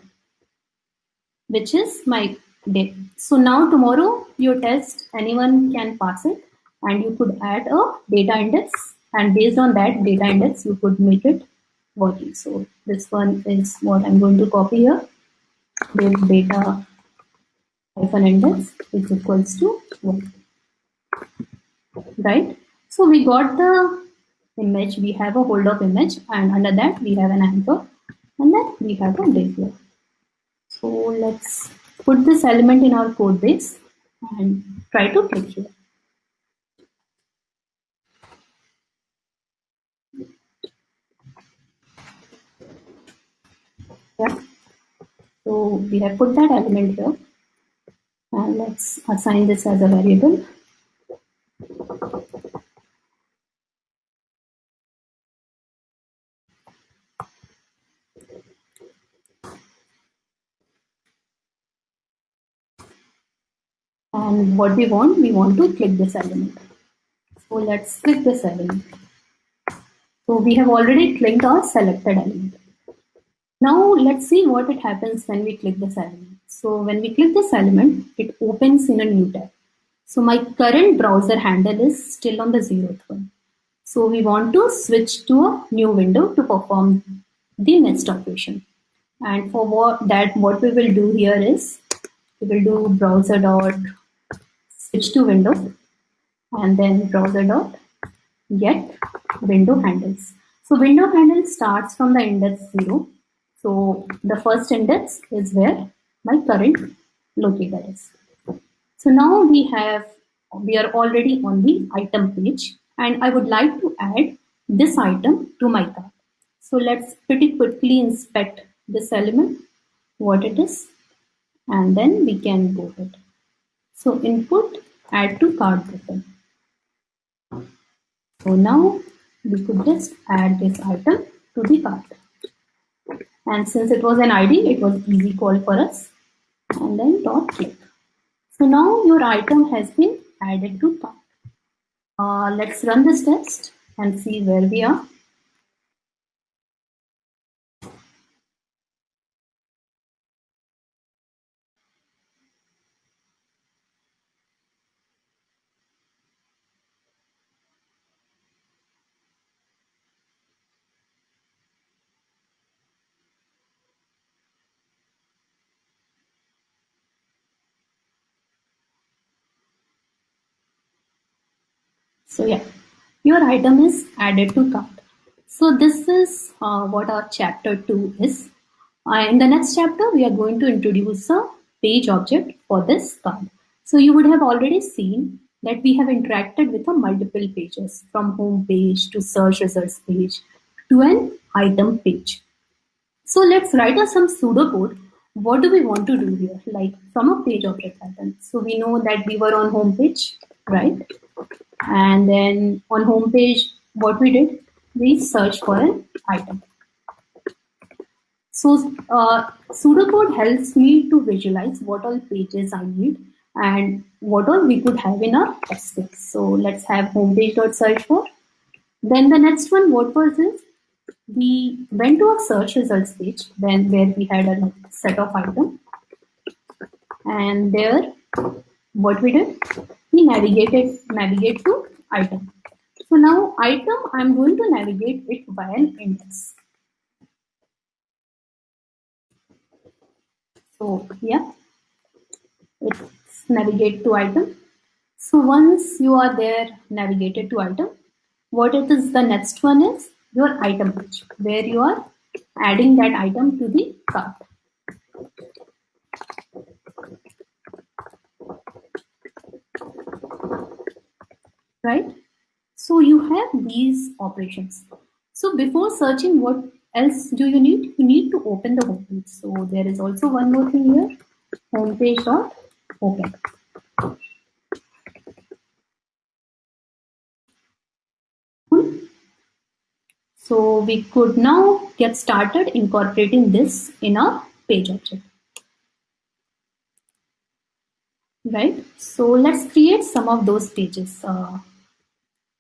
[SPEAKER 2] which is my div. So now tomorrow your test, anyone can pass it and you could add a data index and based on that data index, you could make it working. So this one is what I'm going to copy here. Div data hyphen index is equals to 1 right? So we got the image. We have a hold of image and under that we have an anchor and then we have a here. So let's put this element in our code base and try to click here Yeah. So we have put that element here. And let's assign this as a variable. And what we want, we want to click this element. So let's click this element. So we have already clicked our selected element. Now let's see what it happens when we click this element. So when we click this element, it opens in a new tab. So my current browser handle is still on the zeroth one. So we want to switch to a new window to perform the next operation. And for what, that, what we will do here is we will do browser dot switch to window and then browser dot get window handles. So window handle starts from the index zero. So the first index is where my current locator is. So now we have, we are already on the item page and I would like to add this item to my cart. So let's pretty quickly inspect this element, what it is, and then we can boot it. So input add to cart button. So now we could just add this item to the cart. And since it was an ID, it was easy call for us. And then dot click. So now your item has been added to cart. Uh, let's run this test and see where we are. So yeah, your item is added to cart. So this is uh, what our chapter 2 is. Uh, in the next chapter, we are going to introduce a page object for this card. So you would have already seen that we have interacted with a multiple pages from home page to search results page to an item page. So let's write us some pseudocode. What do we want to do here? Like from a page object pattern. So we know that we were on home page, right? And then on home page, what we did, we search for an item. So uh, pseudocode helps me to visualize what all pages I need and what all we could have in our test. So let's have homepage.search for. Then the next one, what was this? We went to a search results page, then where we had a set of items. And there, what we did, we navigated navigate to item. So now item, I'm going to navigate it by an index. So yeah, it's navigate to item. So once you are there, navigated to item, what it is the next one is your item page, where you are adding that item to the cart. Right? So you have these operations. So before searching, what else do you need? You need to open the homepage. So there is also one more thing here, homepage dot open. So we could now get started incorporating this in our page object. Right, so let's create some of those pages. Uh,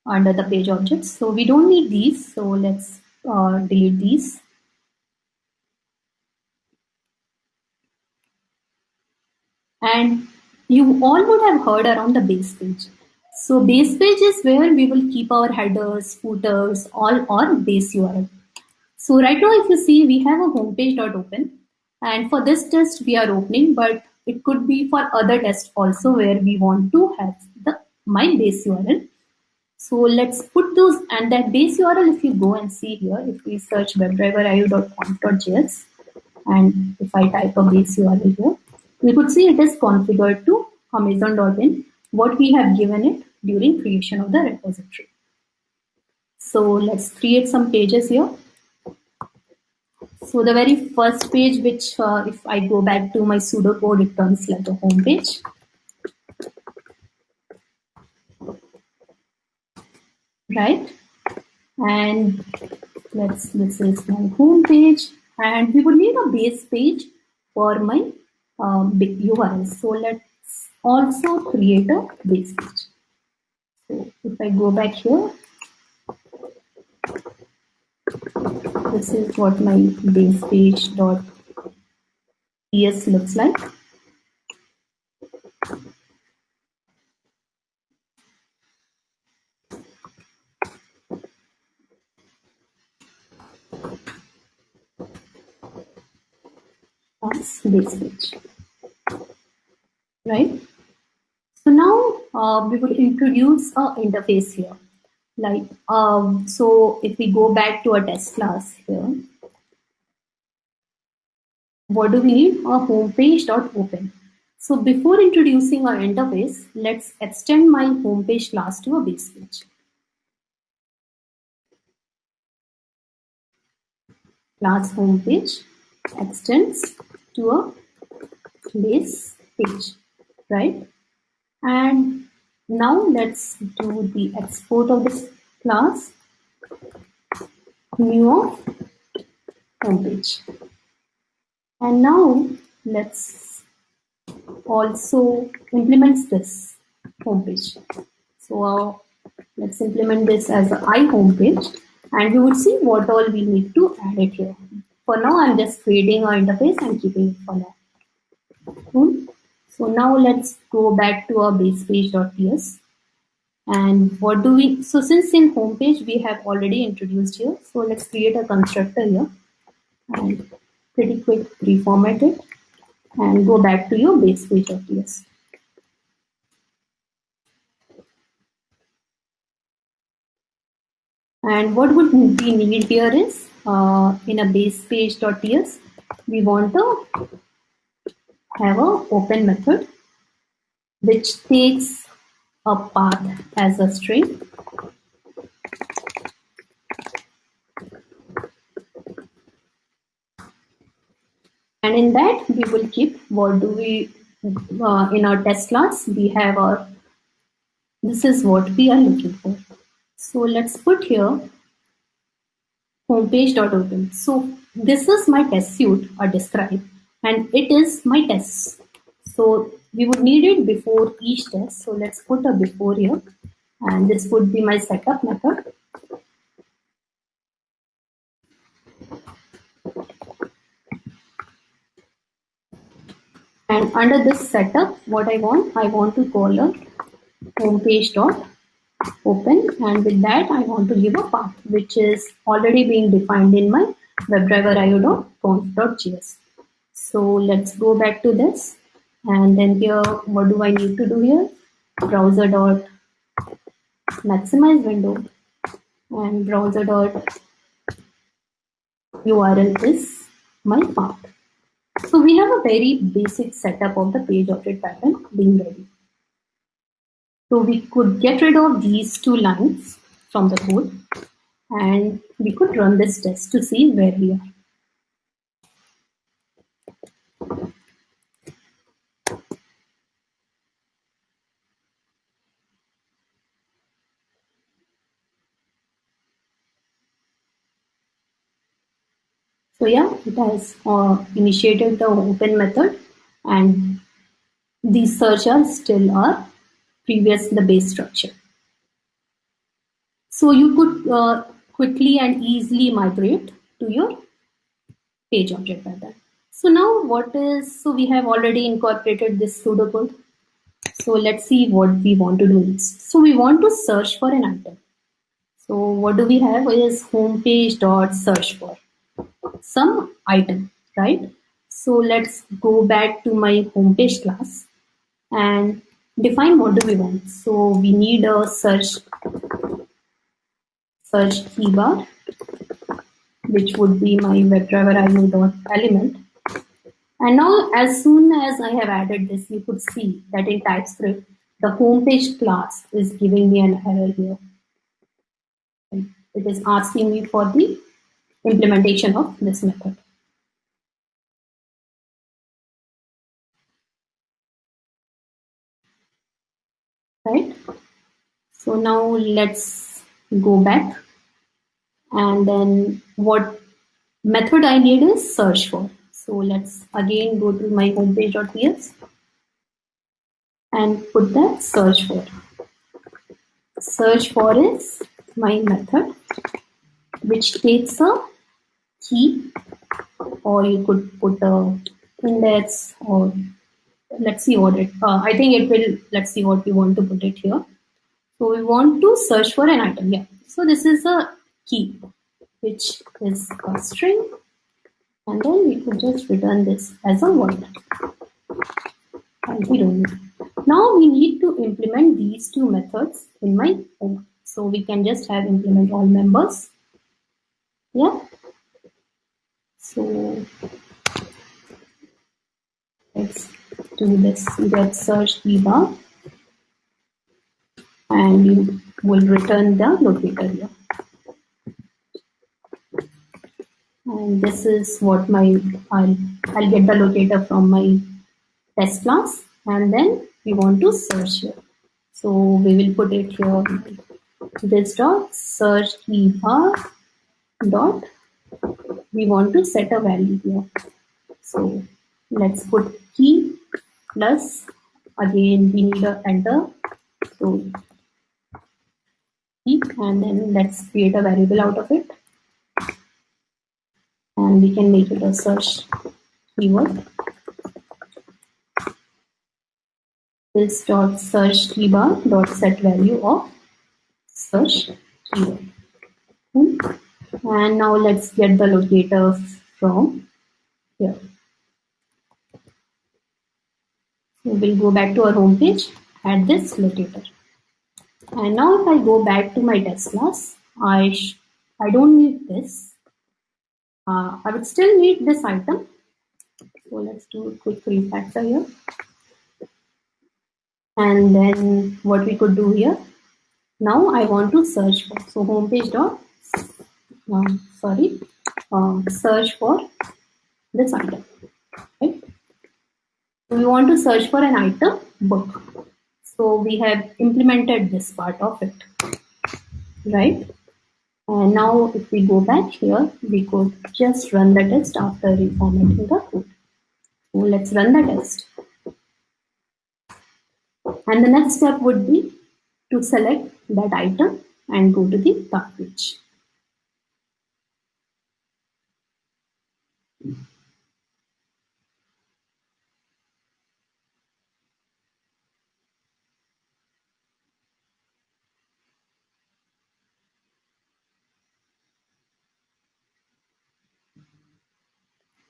[SPEAKER 2] under the page objects. So we don't need these. So let's uh, delete these. And you all would have heard around the base page. So base page is where we will keep our headers, footers, all on base URL. So right now, if you see, we have a homepage.open. And for this test, we are opening, but it could be for other tests also where we want to have the my base URL. So let's put those and that base URL, if you go and see here, if we search webdriver.io.conf.js and if I type a base URL here, we could see it is configured to amazon.in, what we have given it during creation of the repository. So let's create some pages here. So the very first page, which uh, if I go back to my pseudocode, it turns like a home page. Right? And let's, this is my home page. And we would need a base page for my um, URL. So let's also create a base page. So if I go back here, this is what my base page dot ts looks like. That's base page, right? So now uh, we will introduce a interface here. Like um, so if we go back to our test class here what do we need? A homepage dot open. So before introducing our interface let's extend my homepage class to a base page class homepage extends to a base page right and now let's do the export of this class new of homepage. And now let's also implement this homepage. So uh, let's implement this as an i homepage and we would see what all we need to add it here. For now, I'm just creating our interface and keeping it for now. Hmm. So now let's go back to our base page.ts. And what do we, so since in homepage we have already introduced here, so let's create a constructor here and pretty quick reformat it and go back to your base page.ts. And what would we need here is uh, in a base page.ts, we want to have a open method which takes a path as a string. And in that we will keep what do we uh, in our test class we have our this is what we are looking for. So let's put here homepage.open so this is my test suite or describe and it is my test. So we would need it before each test. So let's put a before here and this would be my setup method. And under this setup, what I want, I want to call a homepage dot open and with that I want to give a path which is already being defined in my WebDriver io.conf.js. So let's go back to this. And then here, what do I need to do here? Browser dot maximize window and browser dot URL is my path. So we have a very basic setup of the page object pattern being ready. So we could get rid of these two lines from the code and we could run this test to see where we are. So yeah, it has uh, initiated the open method and these searches still are previous the base structure. So you could uh, quickly and easily migrate to your page object pattern. So now what is, so we have already incorporated this pseudocode. So let's see what we want to do. So we want to search for an item. So what do we have is homepage dot search for some item, right? So let's go back to my homepage class and define what do we want. So we need a search search key bar, which would be my WebDriver dot element. And now as soon as I have added this, you could see that in TypeScript, the homepage class is giving me an error here. It is asking me for the implementation of this method. right? So now let's go back and then what method I need is search for. So let's again go to my homepage.ts and put that search for. Search for is my method which takes a key or you could put a index or let's see what it uh, I think it will let's see what we want to put it here. So we want to search for an item. Yeah. So this is a key which is a string and then we could just return this as a void and we don't need. Now we need to implement these two methods in my home. So we can just have implement all members. Yeah. So let's do this get search key bar and you will return the locator here. and this is what my I'll, I'll get the locator from my test class and then we want to search here. So we will put it here. This dot search key bar dot. We want to set a value here. So let's put key plus again we need a enter. So and then let's create a variable out of it and we can make it a search keyword. This dot search keybar dot set value of search keyword. Hmm. And now let's get the locator from here. So we'll go back to our home page, add this locator. And now if I go back to my test class, I, I don't need this uh, I would still need this item. So let's do a quick refactor here. And then what we could do here. Now I want to search for, so homepage dot, um, sorry, um, search for this item, right? We want to search for an item book. So we have implemented this part of it, right? And now if we go back here, we could just run the test after reformatting the code. So let's run the test. And the next step would be to select that item and go to the cart page.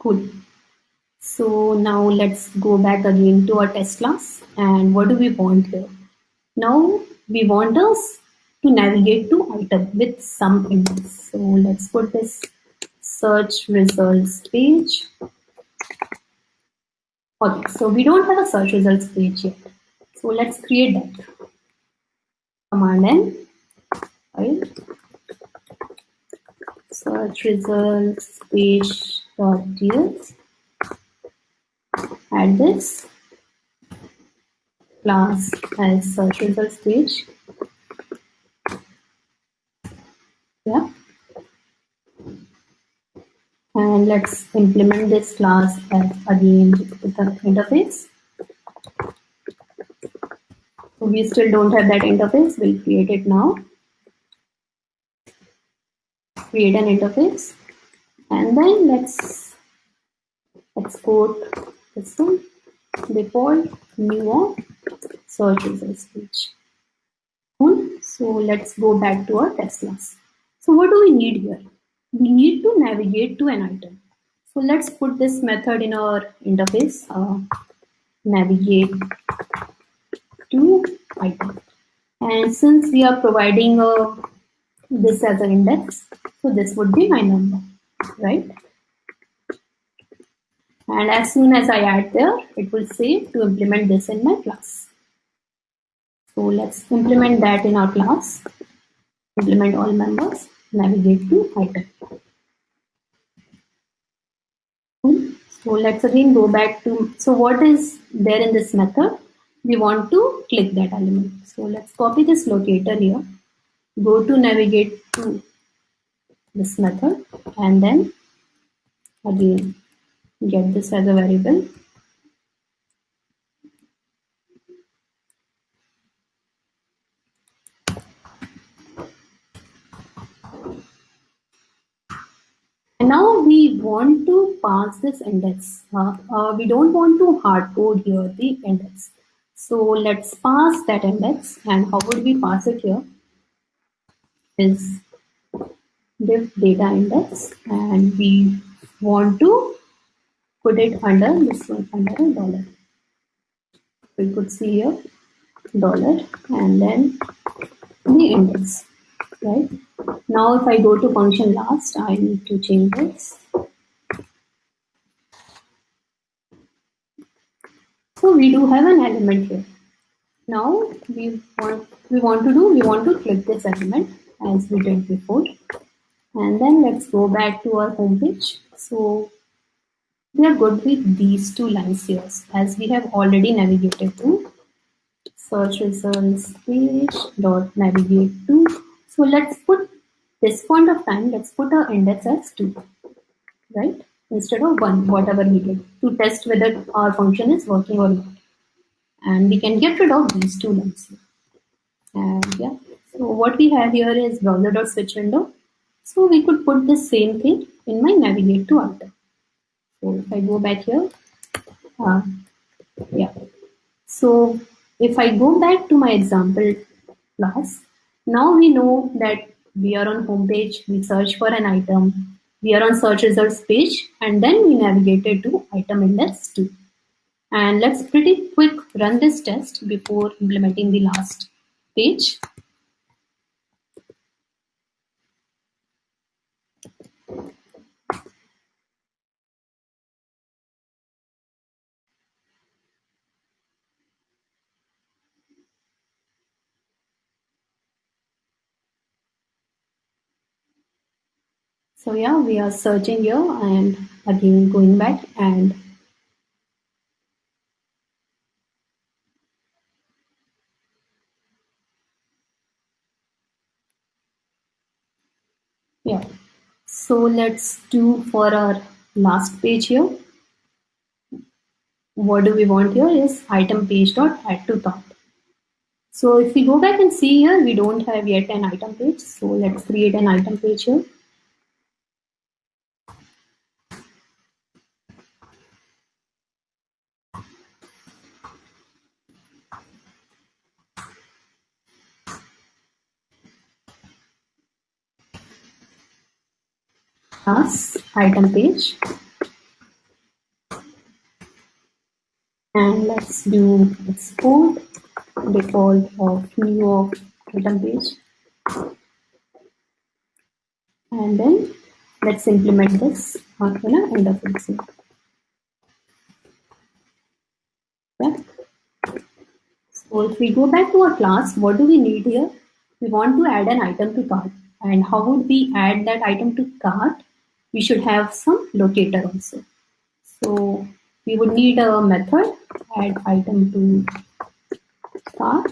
[SPEAKER 2] Cool. So now let's go back again to our test class. And what do we want here? Now we want us to navigate to item with some index. So let's put this search results page. Okay, so we don't have a search results page yet. So let's create that. Command N, right? Search results page ds add this. Class as search results page yeah. And let's implement this class as again with the interface. So we still don't have that interface. We'll create it now. Create an interface and then let's export this one. Default new search results page so let's go back to our test class. So what do we need here? We need to navigate to an item. So let's put this method in our interface uh, navigate to item. And since we are providing uh, this as an index so this would be my number right? And as soon as I add there, it will say to implement this in my class. So let's implement that in our class. Implement all members, navigate to item. Hmm? So let's again go back to, so what is there in this method? we want to click that element. So let's copy this locator here, go to navigate to this method and then again get this as a variable And now we want to pass this index. Uh, uh, we don't want to hard code here the index. So let's pass that index. And how would we pass it here? Is div data index, and we want to put it under this one under a dollar. We could see here dollar and then the index right? Now if I go to function last, I need to change this. So we do have an element here. Now we want we want to do we want to click this element as we did before. And then let's go back to our home page. So we are good with these two lines here as we have already navigated to search results page dot navigate to so let's put this point of time, let's put our index as 2, right? Instead of 1, whatever we did, to test whether our function is working or not. And we can get rid of these two lines here. And yeah, so what we have here is browser dot switch window. So we could put the same thing in my navigate to item. So if I go back here, uh, yeah. So if I go back to my example class, now we know that we are on home page, we search for an item, we are on search results page, and then we navigated to item index 2. And let's pretty quick run this test before implementing the last page. So yeah, we are searching here and again going back and yeah. So let's do for our last page here. What do we want here is item page dot add to cart. So if we go back and see here, we don't have yet an item page. So let's create an item page here. Class item page. And let's do export default of new of item page. And then let's implement this an interface. Yeah. so if we go back to our class what do we need here? We want to add an item to cart. And how would we add that item to cart we should have some locator also. So we would need a method add item to cart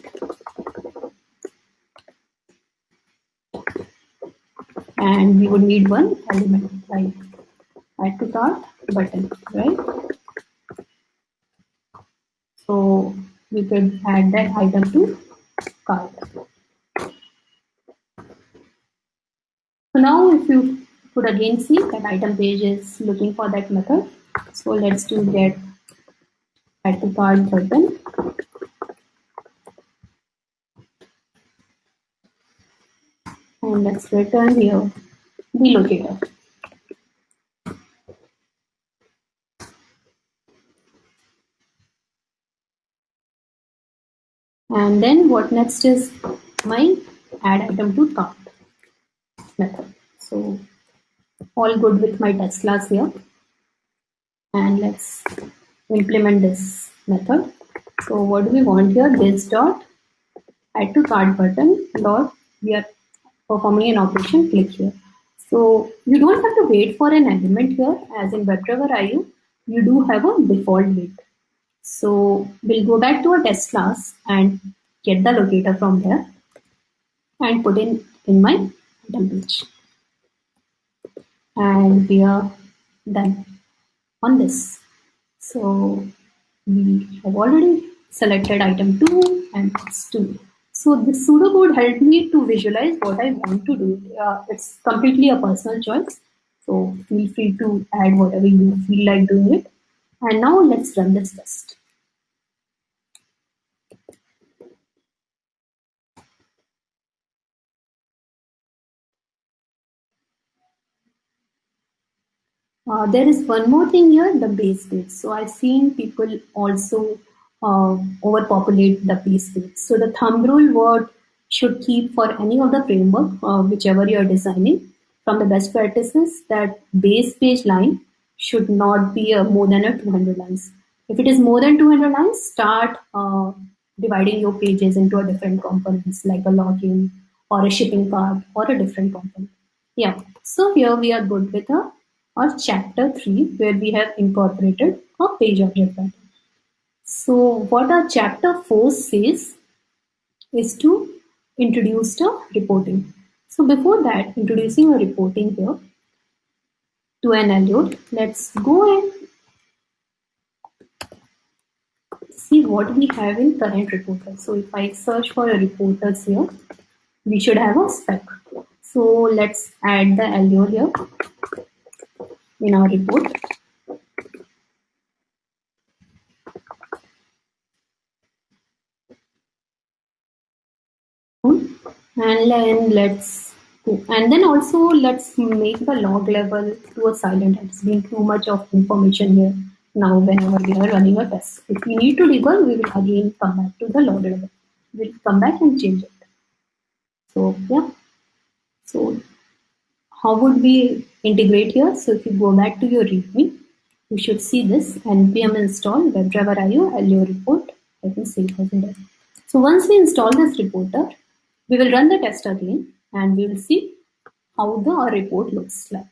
[SPEAKER 2] and we would need one element like add to cart button, right? So we could add that item to cart. So now if you could again see that item page is looking for that method. So let's do get add to cart button. And let's return here uh, the locator. And then what next is my add item to cart method. So all good with my test class here. And let's implement this method. So what do we want here? This dot add to cart button dot we are performing an operation click here. So you don't have to wait for an element here as in WebDriver IO. You do have a default wait. So we'll go back to our test class and get the locator from there and put in in my item page. And we are done on this. So we have already selected item 2 and it's 2. So the pseudocode helped me to visualize what I want to do. Uh, it's completely a personal choice. So feel free to add whatever you feel like doing it. And now let's run this test. Uh, there is one more thing here, the base page. So I've seen people also uh, overpopulate the base page. So the thumb rule what should keep for any of the framework, uh, whichever you're designing, from the best practices that base page line should not be uh, more than a 200 lines. If it is more than 200 lines, start uh, dividing your pages into a different components like a login or a shipping cart or a different component. Yeah, so here we are good with a or chapter 3 where we have incorporated a page object pattern. So what our chapter 4 says is to introduce the reporting. So before that, introducing a reporting here to an allure, let's go and see what we have in current reporter. So if I search for a reporters here, we should have a spec. So let's add the allure here in our report. And then let's and then also let's make the log level to a silent. It's been too much of information here now whenever we are running a test. If we need to debug, we will again come back to the log level. We'll come back and change it. So yeah. So how would we integrate here? So if you go back to your README, you should see this npm install WebDriver IO Allure report. I can save as it. So once we install this reporter, we will run the test again and we will see how the report looks like.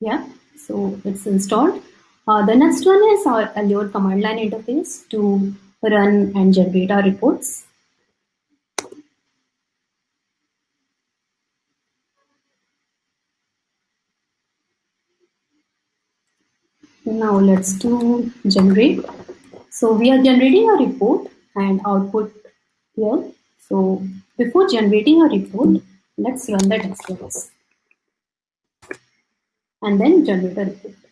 [SPEAKER 2] Yeah, so it's installed. Uh, the next one is our Allure command line interface to run and generate our reports. Now let's do generate. So we are generating a report and output here. So before generating a report, let's run the test runs and then generate a report.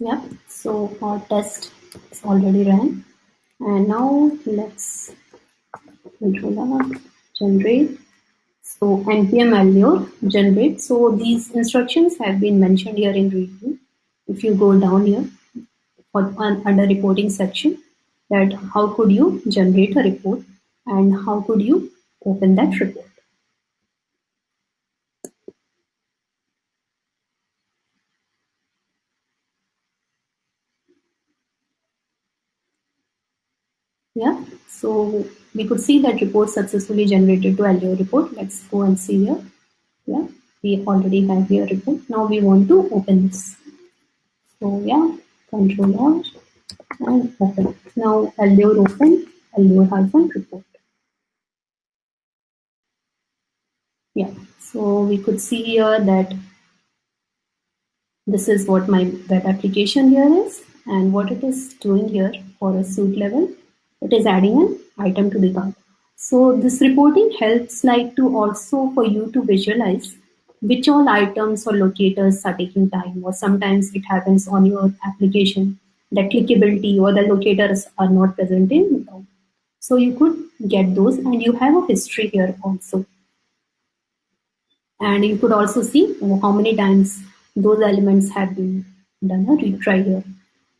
[SPEAKER 2] Yep, so our test is already ran. And now let's controller generate. So npm allure generate. So these instructions have been mentioned here in README If you go down here for, under reporting section, that how could you generate a report and how could you open that report. Yeah, so we could see that report successfully generated to Allure report. Let's go and see here. Yeah, we already have here report. Now we want to open this. So yeah, control R and open. Now Allure open, Allure hyphen report. Yeah, so we could see here that this is what my web application here is and what it is doing here for a suit level it is adding an item to the cart. So this reporting helps like to also for you to visualize which all items or locators are taking time or sometimes it happens on your application that clickability or the locators are not present in so you could get those and you have a history here also and you could also see how many times those elements have been done a retry here.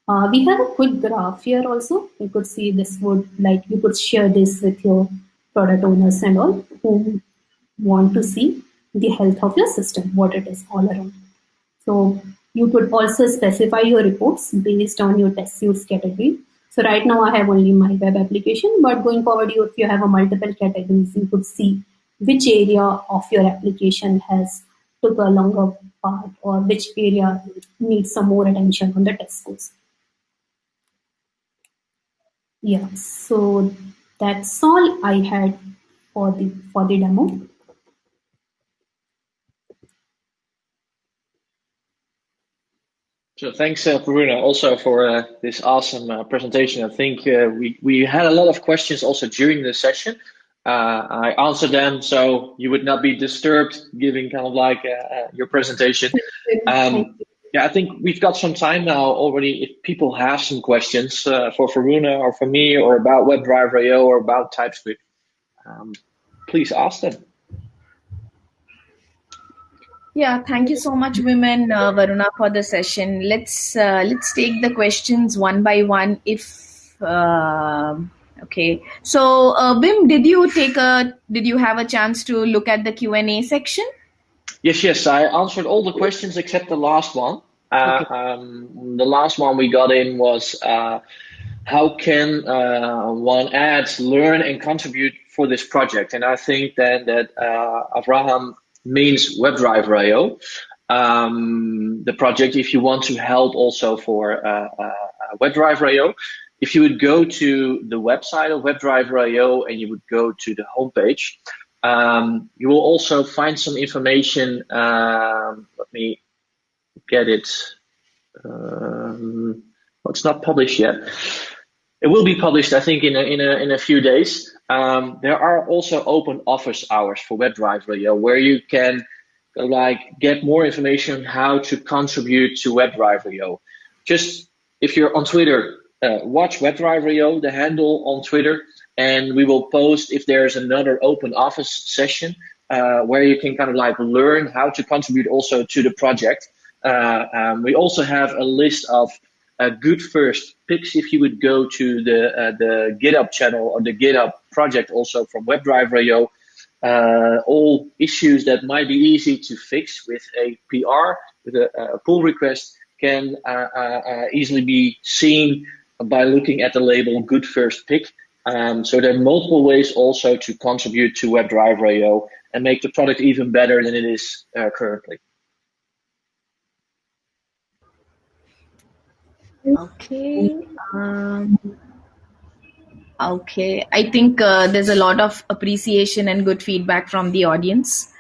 [SPEAKER 2] Uh, we have a quick graph here also. You could see this would like you could share this with your product owners and all who want to see the health of your system, what it is all around. So you could also specify your reports based on your test suits category. So right now I have only my web application, but going forward, you, if you have a multiple categories, you could see which area of your application has took a longer part or which area needs some more attention on the test scores. Yeah, so that's all I had for the for the demo.
[SPEAKER 3] So thanks, uh, Varuna, also for uh, this awesome uh, presentation. I think uh, we, we had a lot of questions also during the session. Uh, I answered them, so you would not be disturbed giving kind of like uh, your presentation. Um, yeah, I think we've got some time now already. If people have some questions for Varuna or for me or about WebDriver IO or about TypeScript, um, please ask them.
[SPEAKER 1] Yeah, thank you so much, women, uh, Varuna, for the session. Let's uh, let's take the questions one by one. If uh, okay, so uh, Wim, did you take a did you have a chance to look at the Q and A section?
[SPEAKER 3] Yes, yes, I answered all the questions except the last one. Uh. Um, the last one we got in was uh, how can uh, one add, learn, and contribute for this project? And I think then that uh, Avraham means WebDriver.io, Um, the project, if you want to help also for uh, uh, WebDriver if you would go to the website of WebDriver.io and you would go to the homepage, um, you will also find some information. Um, let me get it. Um, well, it's not published yet. It will be published, I think, in a, in a, in a few days. Um, there are also open office hours for WebDriver IO where you can like get more information on how to contribute to WebDriver.io. Just if you're on Twitter, uh, watch WebDriver.io, the handle on Twitter, and we will post if there's another open office session uh, where you can kind of like learn how to contribute also to the project. Uh, um, we also have a list of a good first picks if you would go to the uh, the GitHub channel or the GitHub project also from WebDriver.io. Uh, all issues that might be easy to fix with a PR, with a, a pull request, can uh, uh, uh, easily be seen by looking at the label good first pick. Um, so there are multiple ways also to contribute to WebDriver IO and make the product even better than it is uh, currently.
[SPEAKER 1] Okay. Um, okay. I think uh, there's a lot of appreciation and good feedback from the audience.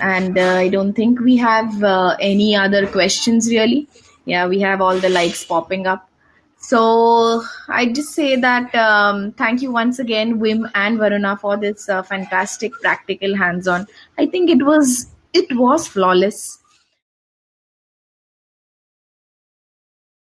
[SPEAKER 1] And uh, I don't think we have uh, any other questions really. Yeah, we have all the likes popping up. So I just say that um, thank you once again, Wim and Varuna, for this uh, fantastic practical hands-on. I think it was it was flawless